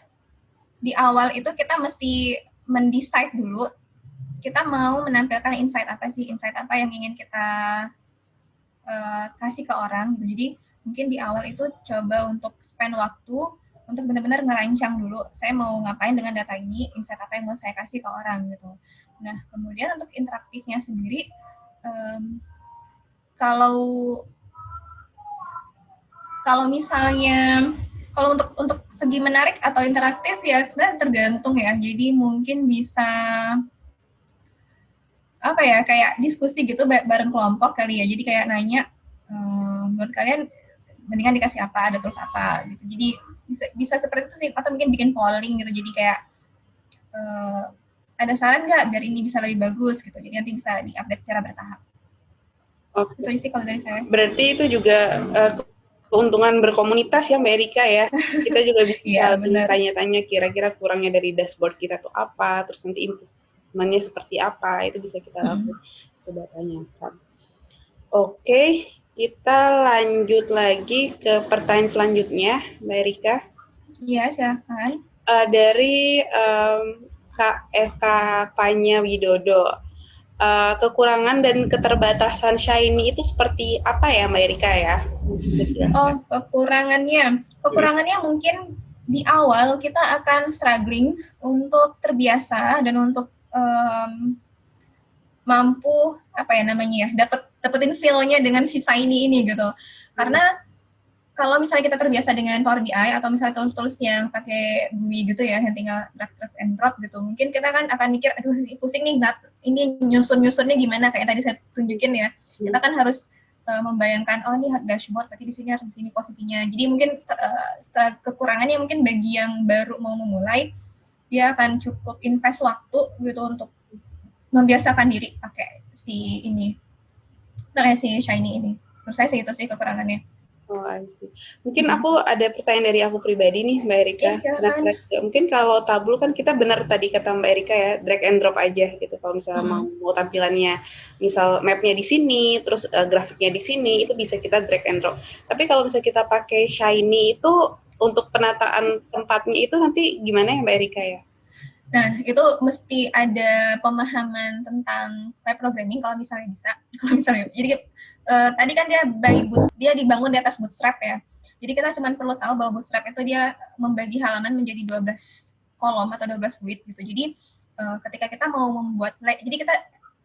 di awal itu kita mesti mendesain dulu kita mau menampilkan insight apa sih, insight apa yang ingin kita uh, kasih ke orang. Jadi mungkin di awal itu coba untuk spend waktu untuk benar-benar ngerancang dulu, saya mau ngapain dengan data ini, insight apa yang mau saya kasih ke orang gitu. Nah, kemudian untuk interaktifnya sendiri, um, kalau kalau misalnya kalau untuk untuk segi menarik atau interaktif ya sebenarnya tergantung ya. Jadi mungkin bisa apa ya kayak diskusi gitu bareng kelompok kali ya jadi kayak nanya ehm, menurut kalian mendingan dikasih apa ada terus apa gitu jadi bisa bisa seperti itu sih atau mungkin bikin polling gitu jadi kayak uh, ada saran nggak biar ini bisa lebih bagus gitu jadi nanti bisa diupdate secara bertahap Oke. Okay. Itu sih kalau dari saya. Berarti itu juga uh, keuntungan berkomunitas ya Mbak Erika ya. Kita juga bisa ya, tanya-tanya kira-kira kurangnya dari dashboard kita tuh apa, terus nanti input temannya seperti apa itu bisa kita lakukan hmm. coba tanyakan oke kita lanjut lagi ke pertanyaan selanjutnya Mbak Erika iya silakan uh, dari um, Kak FK Panya Widodo uh, kekurangan dan keterbatasan Shiny itu seperti apa ya Mbak Erika ya? Oh, kekurangannya. Kekurangannya hmm. mungkin di awal kita akan struggling untuk terbiasa dan untuk um, mampu apa ya namanya ya dapat dapetin feel-nya dengan si Shiny ini gitu. Karena kalau misalnya kita terbiasa dengan Power BI atau misalnya tools-tools yang pakai GUI gitu ya, yang tinggal drag, drag and drop gitu, mungkin kita kan akan mikir, aduh pusing nih, ini nyusun-nyusunnya gimana, kayak tadi saya tunjukin ya. Kita kan harus uh, membayangkan, oh ini dashboard, berarti di sini harus di sini posisinya. Jadi mungkin uh, kekurangannya mungkin bagi yang baru mau memulai, dia akan cukup invest waktu gitu untuk membiasakan diri pakai si ini, pakai si Shiny ini. Menurut saya sih itu sih kekurangannya. Oh, I see. Mungkin aku ada pertanyaan dari aku pribadi nih, Mbak Erika. Ya, nah, mungkin kalau tabul kan kita benar tadi kata Mbak Erika ya, drag and drop aja gitu. Kalau misalnya hmm. mau, tampilannya, misal mapnya di sini, terus uh, grafiknya di sini, itu bisa kita drag and drop. Tapi kalau misalnya kita pakai Shiny itu untuk penataan tempatnya itu nanti gimana ya Mbak Erika ya? Nah, itu mesti ada pemahaman tentang web programming kalau misalnya bisa. Kalau misalnya, jadi uh, tadi kan dia by boot, dia dibangun di atas bootstrap ya. Jadi kita cuma perlu tahu bahwa bootstrap itu dia membagi halaman menjadi 12 kolom atau 12 width gitu. Jadi uh, ketika kita mau membuat, jadi kita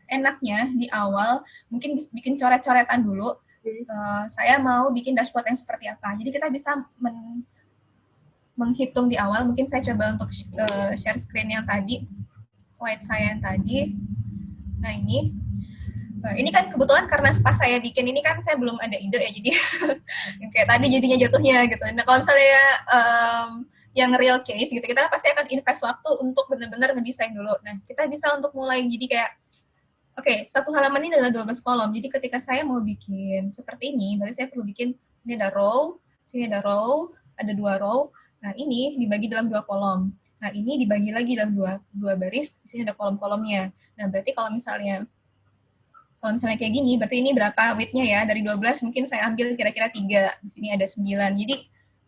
enaknya di awal mungkin bikin coret-coretan dulu. Uh, saya mau bikin dashboard yang seperti apa. Jadi kita bisa men menghitung di awal. Mungkin saya coba untuk uh, share screen yang tadi, slide saya yang tadi. Nah ini, uh, ini kan kebetulan karena pas saya bikin ini kan saya belum ada ide ya, jadi kayak tadi jadinya jatuhnya gitu. Nah kalau misalnya um, yang real case gitu, kita pasti akan invest waktu untuk benar-benar ngedesain dulu. Nah kita bisa untuk mulai jadi kayak Oke, okay, satu halaman ini adalah 12 kolom. Jadi ketika saya mau bikin seperti ini, berarti saya perlu bikin ini ada row, sini ada row, ada dua row, Nah, ini dibagi dalam dua kolom. Nah, ini dibagi lagi dalam dua, dua baris, di sini ada kolom-kolomnya. Nah, berarti kalau misalnya kalau misalnya kayak gini, berarti ini berapa width-nya ya? Dari 12 mungkin saya ambil kira-kira 3, di sini ada 9. Jadi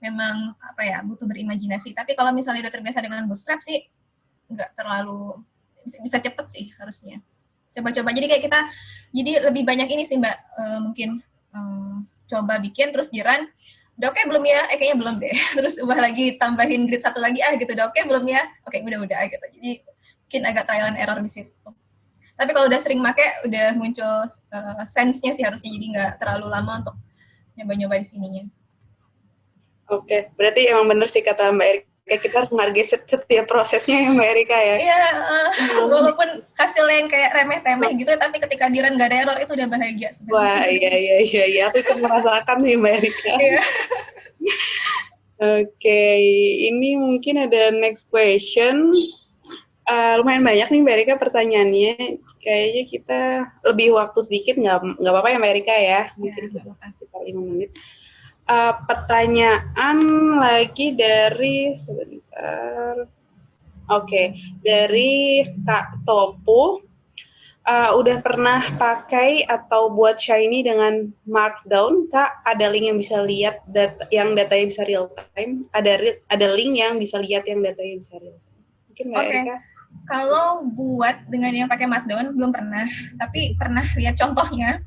memang apa ya, butuh berimajinasi. Tapi kalau misalnya udah terbiasa dengan bootstrap sih nggak terlalu bisa, bisa cepet sih harusnya. Coba-coba. Jadi kayak kita jadi lebih banyak ini sih Mbak, uh, mungkin uh, coba bikin terus jiran udah oke okay belum ya? Eh kayaknya belum deh. Terus ubah lagi, tambahin grid satu lagi, ah gitu, udah oke okay belum ya? Oke, okay, udah-udah gitu. Jadi mungkin agak trial and error di situ. Tapi kalau udah sering make, udah muncul uh, sense-nya sih harusnya, jadi nggak terlalu lama untuk nyoba-nyoba di sininya. Oke, okay. berarti emang bener sih kata Mbak Erik kayak kita harus menghargai setiap prosesnya ya Mbak Erika ya. Iya, uh, walaupun hasilnya yang kayak remeh-temeh gitu, tapi ketika diran gak ada error itu udah bahagia sebenarnya. Wah, iya iya iya iya, aku ikut merasakan sih Mbak Erika. Iya. Oke, okay. ini mungkin ada next question. Uh, lumayan banyak nih Mbak Erika pertanyaannya. Kayaknya kita lebih waktu sedikit, nggak nggak apa-apa ya Mbak Erika ya. Mungkin ya, kita sekitar lima menit uh, pertanyaan lagi dari sebentar. Oke, okay. dari Kak Topu. Uh, udah pernah pakai atau buat Shiny dengan Markdown, Kak? Ada link yang bisa lihat data, yang datanya bisa real time. Ada ada link yang bisa lihat yang datanya bisa real time. Mungkin Mbak okay. Erika? Kalau buat dengan yang pakai Markdown belum pernah, tapi pernah lihat contohnya.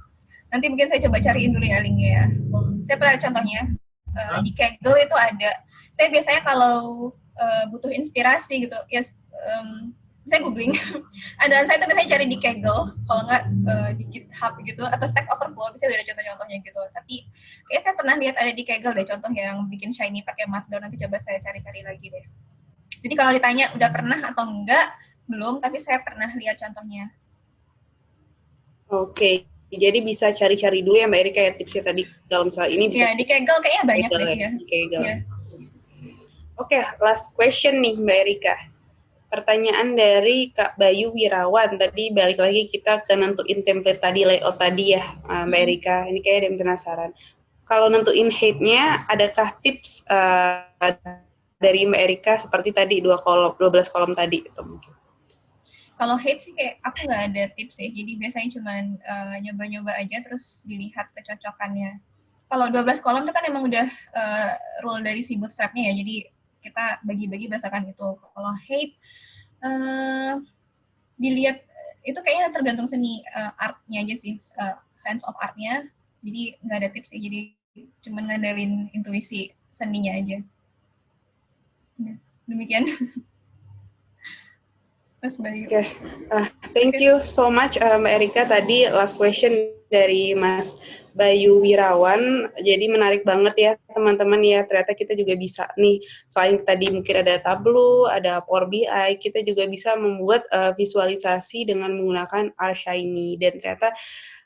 Nanti mungkin saya coba cariin dulu ya linknya ya saya pernah contohnya uh, di Kaggle itu ada. Saya biasanya kalau uh, butuh inspirasi gitu ya um, saya googling. Ada saya tuh biasanya cari di Kaggle kalau nggak uh, di GitHub gitu atau Stack Overflow bisa ada contoh-contohnya gitu. Tapi kayak saya pernah lihat ada di Kaggle deh contoh yang bikin shiny pakai Markdown nanti coba saya cari-cari lagi deh. Jadi kalau ditanya udah pernah atau enggak belum tapi saya pernah lihat contohnya. Oke. okay. Jadi bisa cari-cari dulu ya Mbak Erika ya tipsnya tadi kalau misalnya ini bisa. Ya di Kegel kayaknya banyak Kegel, deh ya. Kegel. Ya. Oke, okay, last question nih Mbak Erika. Pertanyaan dari Kak Bayu Wirawan. Tadi balik lagi kita ke nentuin template tadi, layout tadi ya Mbak hmm. Erika. Ini kayak ada yang penasaran. Kalau nentuin height-nya, adakah tips uh, dari Mbak Erika seperti tadi dua kolom, 12 kolom tadi itu mungkin? Kalau hate sih kayak aku nggak ada tips sih. Jadi biasanya cuma uh, nyoba-nyoba aja terus dilihat kecocokannya. Kalau 12 kolom itu kan emang udah uh, rule dari si bootstrapnya ya. Jadi kita bagi-bagi berdasarkan itu. Kalau hate uh, dilihat itu kayaknya tergantung seni uh, artnya aja sih uh, sense of artnya. Jadi nggak ada tips sih. Jadi cuma ngandelin intuisi seninya aja. Ya, demikian Mas Bayu. Okay. uh, thank okay. you so much uh, Mbak Erika. Tadi last question dari Mas Bayu Wirawan. Jadi menarik banget ya teman-teman ya. Ternyata kita juga bisa nih selain tadi mungkin ada Tableau, ada Power BI, kita juga bisa membuat uh, visualisasi dengan menggunakan R Shiny dan ternyata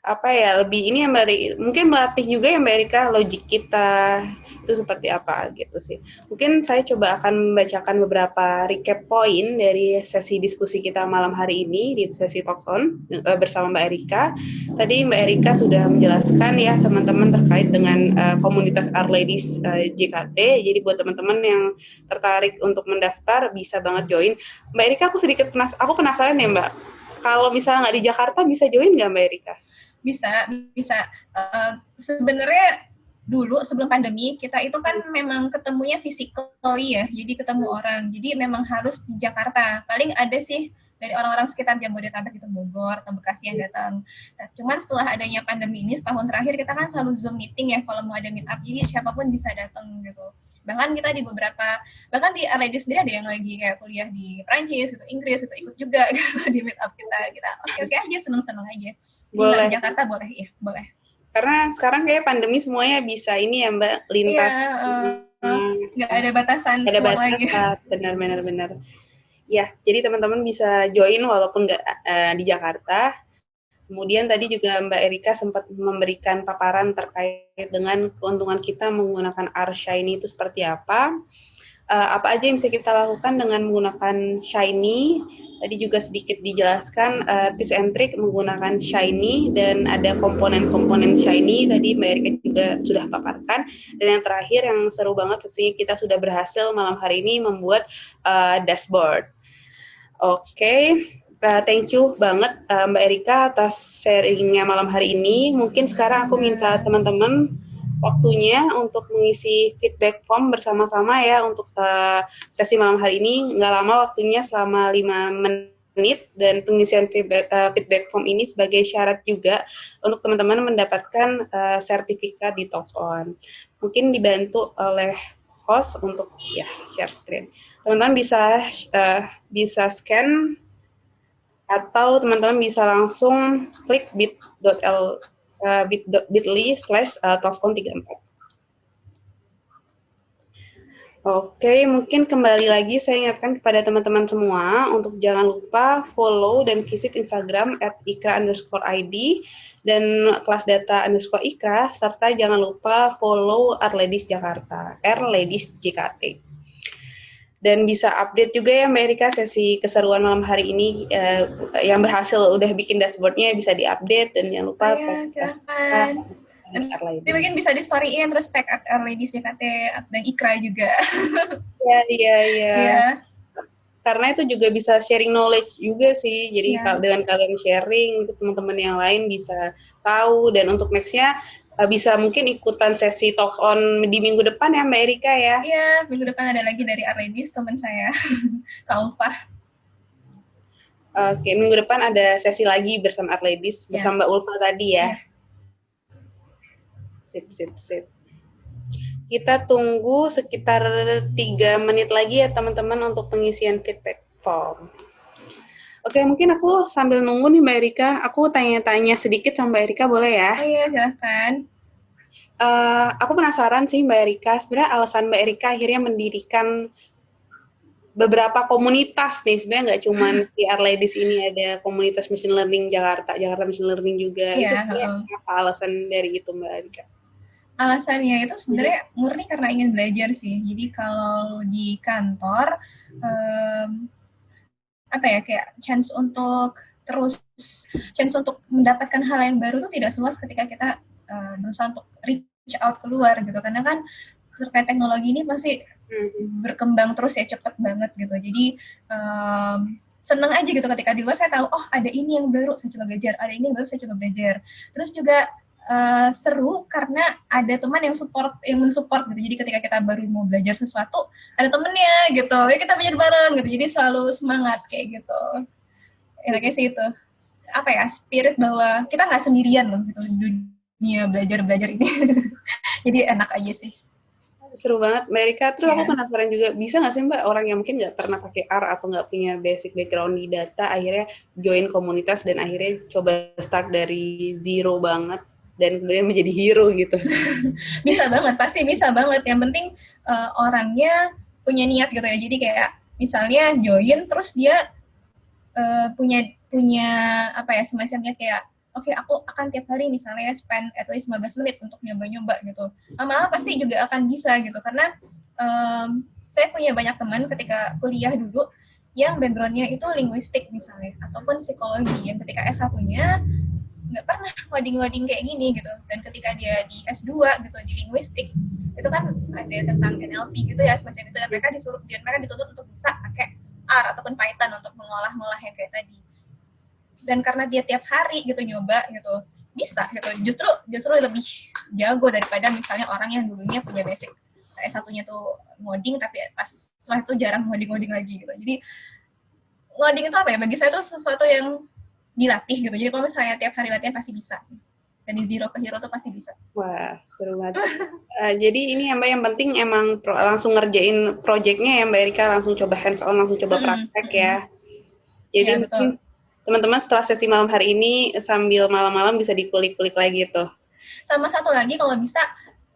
apa ya lebih ini yang Mbak mungkin melatih juga ya Mbak Erika logik kita itu seperti apa gitu sih. Mungkin saya coba akan membacakan beberapa recap poin dari sesi diskusi kita malam hari ini di sesi Talks On uh, bersama Mbak Erika. Tadi Mbak Erika sudah menjelaskan ya teman-teman terkait dengan uh, komunitas Our Ladies uh, JKT. Jadi buat teman-teman yang tertarik untuk mendaftar bisa banget join. Mbak Erika aku sedikit penas aku penasaran ya Mbak. Kalau misalnya nggak di Jakarta bisa join nggak Mbak Erika? bisa bisa uh, sebenarnya dulu sebelum pandemi kita itu kan memang ketemunya physically ya jadi ketemu orang jadi memang harus di Jakarta paling ada sih dari orang-orang sekitar Jabodetabek itu Bogor atau Bekasi yang datang. Nah, cuman setelah adanya pandemi ini setahun terakhir kita kan selalu zoom meeting ya kalau mau ada meet up jadi siapa pun bisa datang gitu. Bahkan kita di beberapa bahkan di RLD sendiri ada yang lagi kayak kuliah di Prancis gitu, Inggris itu ikut juga gitu, di meet up kita. Kita oke oke aja seneng-seneng aja. Boleh. Di Jakarta boleh ya, boleh. Karena sekarang kayak pandemi semuanya bisa ini ya Mbak lintas. Iya, uh, nggak ada batasan. Gak ada batasan, benar-benar benar. Ya, jadi teman-teman bisa join walaupun nggak uh, di Jakarta. Kemudian tadi juga Mbak Erika sempat memberikan paparan terkait dengan keuntungan kita menggunakan R Shiny itu seperti apa. Uh, apa aja yang bisa kita lakukan dengan menggunakan Shiny. Tadi juga sedikit dijelaskan uh, tips and trick menggunakan Shiny dan ada komponen-komponen Shiny. Tadi Mbak Erika juga sudah paparkan. Dan yang terakhir yang seru banget sesungguhnya kita sudah berhasil malam hari ini membuat uh, dashboard. Oke, okay. uh, thank you banget uh, Mbak Erika atas sharingnya malam hari ini. Mungkin sekarang aku minta teman-teman waktunya untuk mengisi feedback form bersama-sama ya untuk uh, sesi malam hari ini. Nggak lama waktunya selama 5 menit dan pengisian feedback, uh, feedback form ini sebagai syarat juga untuk teman-teman mendapatkan uh, sertifikat di Talks On. Mungkin dibantu oleh host untuk ya share screen teman-teman bisa uh, bisa scan atau teman-teman bisa langsung klik bit.l uh, bit.ly slash uh, 34 Oke, mungkin kembali lagi saya ingatkan kepada teman-teman semua untuk jangan lupa follow dan visit Instagram at ikra underscore ID dan kelas data underscore ikra, serta jangan lupa follow Arledis Jakarta, R Ladies JKT dan bisa update juga ya Mbak Erika sesi keseruan malam hari ini uh, yang berhasil udah bikin dashboardnya bisa diupdate dan jangan lupa oh, ya, silakan. Nanti mungkin bisa di storyin terus tag at Ladies JKT dan Ikra juga. Iya iya iya. Karena itu juga bisa sharing knowledge juga sih. Jadi ya. dengan kalian sharing, teman-teman yang lain bisa tahu dan untuk nextnya uh, bisa mungkin ikutan sesi talks on di minggu depan ya Mbak Erika ya. Iya, minggu depan ada lagi dari Arledis teman saya, Kak Ulfah. Oke, minggu depan ada sesi lagi bersama Arledis, ya. bersama Mbak Ulfa tadi ya. ya. Sip, sip, sip. Kita tunggu sekitar tiga menit lagi ya teman-teman untuk pengisian feedback form. Oke, mungkin aku sambil nunggu nih Mbak Erika, aku tanya-tanya sedikit sama Mbak Erika, boleh ya? Oh iya, silahkan. Uh, aku penasaran sih Mbak Erika, sebenarnya alasan Mbak Erika akhirnya mendirikan beberapa komunitas nih, sebenarnya nggak cuma di Ladies ini ada komunitas Machine Learning Jakarta, Jakarta Machine Learning juga. Iya, itu uh. apa alasan dari itu Mbak Erika? Alasannya itu sebenarnya murni karena ingin belajar sih. Jadi kalau di kantor, um, apa ya kayak chance untuk terus chance untuk mendapatkan hal yang baru itu tidak seluas ketika kita uh, berusaha untuk reach out keluar gitu. Karena kan terkait teknologi ini pasti hmm. berkembang terus ya cepet banget gitu. Jadi um, seneng aja gitu ketika di luar saya tahu oh ada ini yang baru saya coba belajar ada ini yang baru saya coba belajar. Terus juga uh, seru karena ada teman yang support yang mensupport gitu. Jadi ketika kita baru mau belajar sesuatu ada temennya gitu. Ya kita belajar bareng gitu. Jadi selalu semangat kayak gitu. Enaknya sih itu. Apa ya? Spirit bahwa kita nggak sendirian loh gitu dunia belajar belajar ini. Jadi enak aja sih. Seru banget. Mbak Erika terus yeah. aku iya. penasaran juga bisa nggak sih Mbak orang yang mungkin nggak pernah pakai R atau nggak punya basic background di data akhirnya join komunitas dan akhirnya coba start dari zero banget dan kemudian menjadi hero gitu. Bisa banget pasti bisa banget. Yang penting uh, orangnya punya niat gitu ya. Jadi kayak misalnya join terus dia uh, punya punya apa ya semacamnya kayak oke okay, aku akan tiap hari misalnya spend at least 15 menit untuk nyoba-nyoba gitu. Lama-lama pasti juga akan bisa gitu. Karena um, saya punya banyak teman ketika kuliah dulu yang backgroundnya itu linguistik misalnya ataupun psikologi. Yang ketika S1-nya nggak pernah ngoding-ngoding kayak gini gitu. Dan ketika dia di S2 gitu di linguistik itu kan ada tentang NLP gitu ya semacam itu. Dan mereka disuruh dan mereka dituntut untuk bisa pakai R ataupun Python untuk mengolah-ngolah yang kayak tadi. Dan karena dia tiap hari gitu nyoba gitu bisa gitu. Justru justru lebih jago daripada misalnya orang yang dulunya punya basic s satunya tuh ngoding tapi pas setelah itu jarang ngoding-ngoding lagi gitu. Jadi ngoding itu apa ya? Bagi saya itu sesuatu yang dilatih gitu jadi kalau misalnya tiap hari latihan pasti bisa sih dari zero ke hero tuh pasti bisa. Wah, seru banget. uh, jadi ini yang Mbak yang penting emang pro, langsung ngerjain projectnya ya Mbak Erika langsung coba hands on, langsung coba praktek hmm. ya. Jadi ya, betul teman-teman setelah sesi malam hari ini sambil malam-malam bisa dikulik-kulik lagi tuh. Sama satu lagi kalau bisa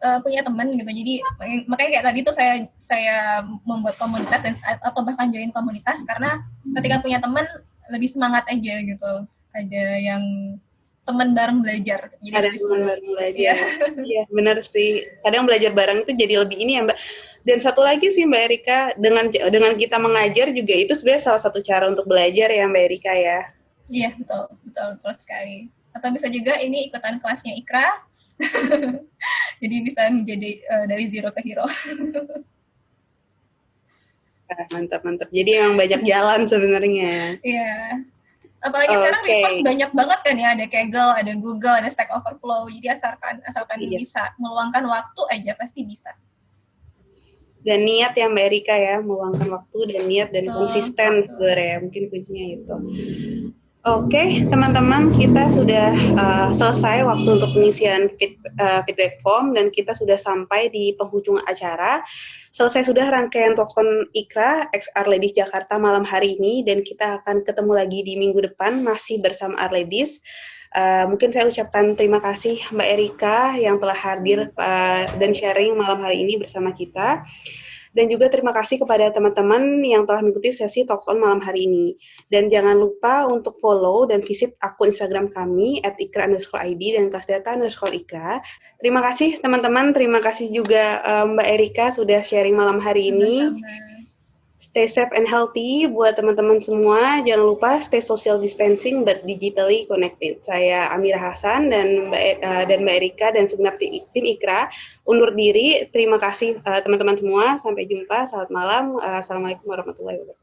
uh, punya teman gitu. Jadi makanya kayak tadi tuh saya saya membuat komunitas dan, atau bahkan join komunitas karena ketika punya teman lebih semangat aja gitu. Ada yang teman bareng belajar. Jadi ada teman bareng belajar. Iya, ya, benar sih. Kadang belajar bareng itu jadi lebih ini ya, Mbak. Dan satu lagi sih Mbak Erika, dengan dengan kita mengajar juga itu sebenarnya salah satu cara untuk belajar ya Mbak Erika ya. Iya, betul, betul, betul sekali. Atau bisa juga ini ikutan kelasnya Ikra. Jadi bisa menjadi uh, dari zero ke hero. mantap, mantap. Jadi emang banyak jalan sebenarnya. Iya. Apalagi okay. sekarang resource banyak banget kan ya, ada Kaggle, ada Google, ada Stack Overflow. Jadi asalkan asalkan iya. bisa meluangkan waktu aja pasti bisa. Dan niat ya Mbak Erika ya, meluangkan waktu dan niat dan betul, konsisten sebenarnya mungkin kuncinya itu. Oke, okay, teman-teman, kita sudah uh, selesai waktu untuk pengisian feed, uh, feedback form dan kita sudah sampai di penghujung acara. Selesai sudah rangkaian Talkon Ikra XR Ladies Jakarta malam hari ini dan kita akan ketemu lagi di minggu depan masih bersama Arladies. Uh, mungkin saya ucapkan terima kasih Mbak Erika yang telah hadir uh, dan sharing malam hari ini bersama kita. Dan juga terima kasih kepada teman-teman yang telah mengikuti sesi Talks On malam hari ini. Dan jangan lupa untuk follow dan visit akun Instagram kami at ikra ID dan kelas data underscore ikra. Terima kasih teman-teman, terima kasih juga um, Mbak Erika sudah sharing malam hari ini. Sama-sama. Stay safe and healthy buat teman-teman semua. Jangan lupa stay social distancing but digitally connected. Saya Amira Hasan dan Mbak uh, dan Mbak Erika dan segenap tim, tim Ikra undur diri. Terima kasih eh, teman-teman uh, semua. Sampai jumpa. Selamat malam. Uh, Assalamualaikum warahmatullahi wabarakatuh.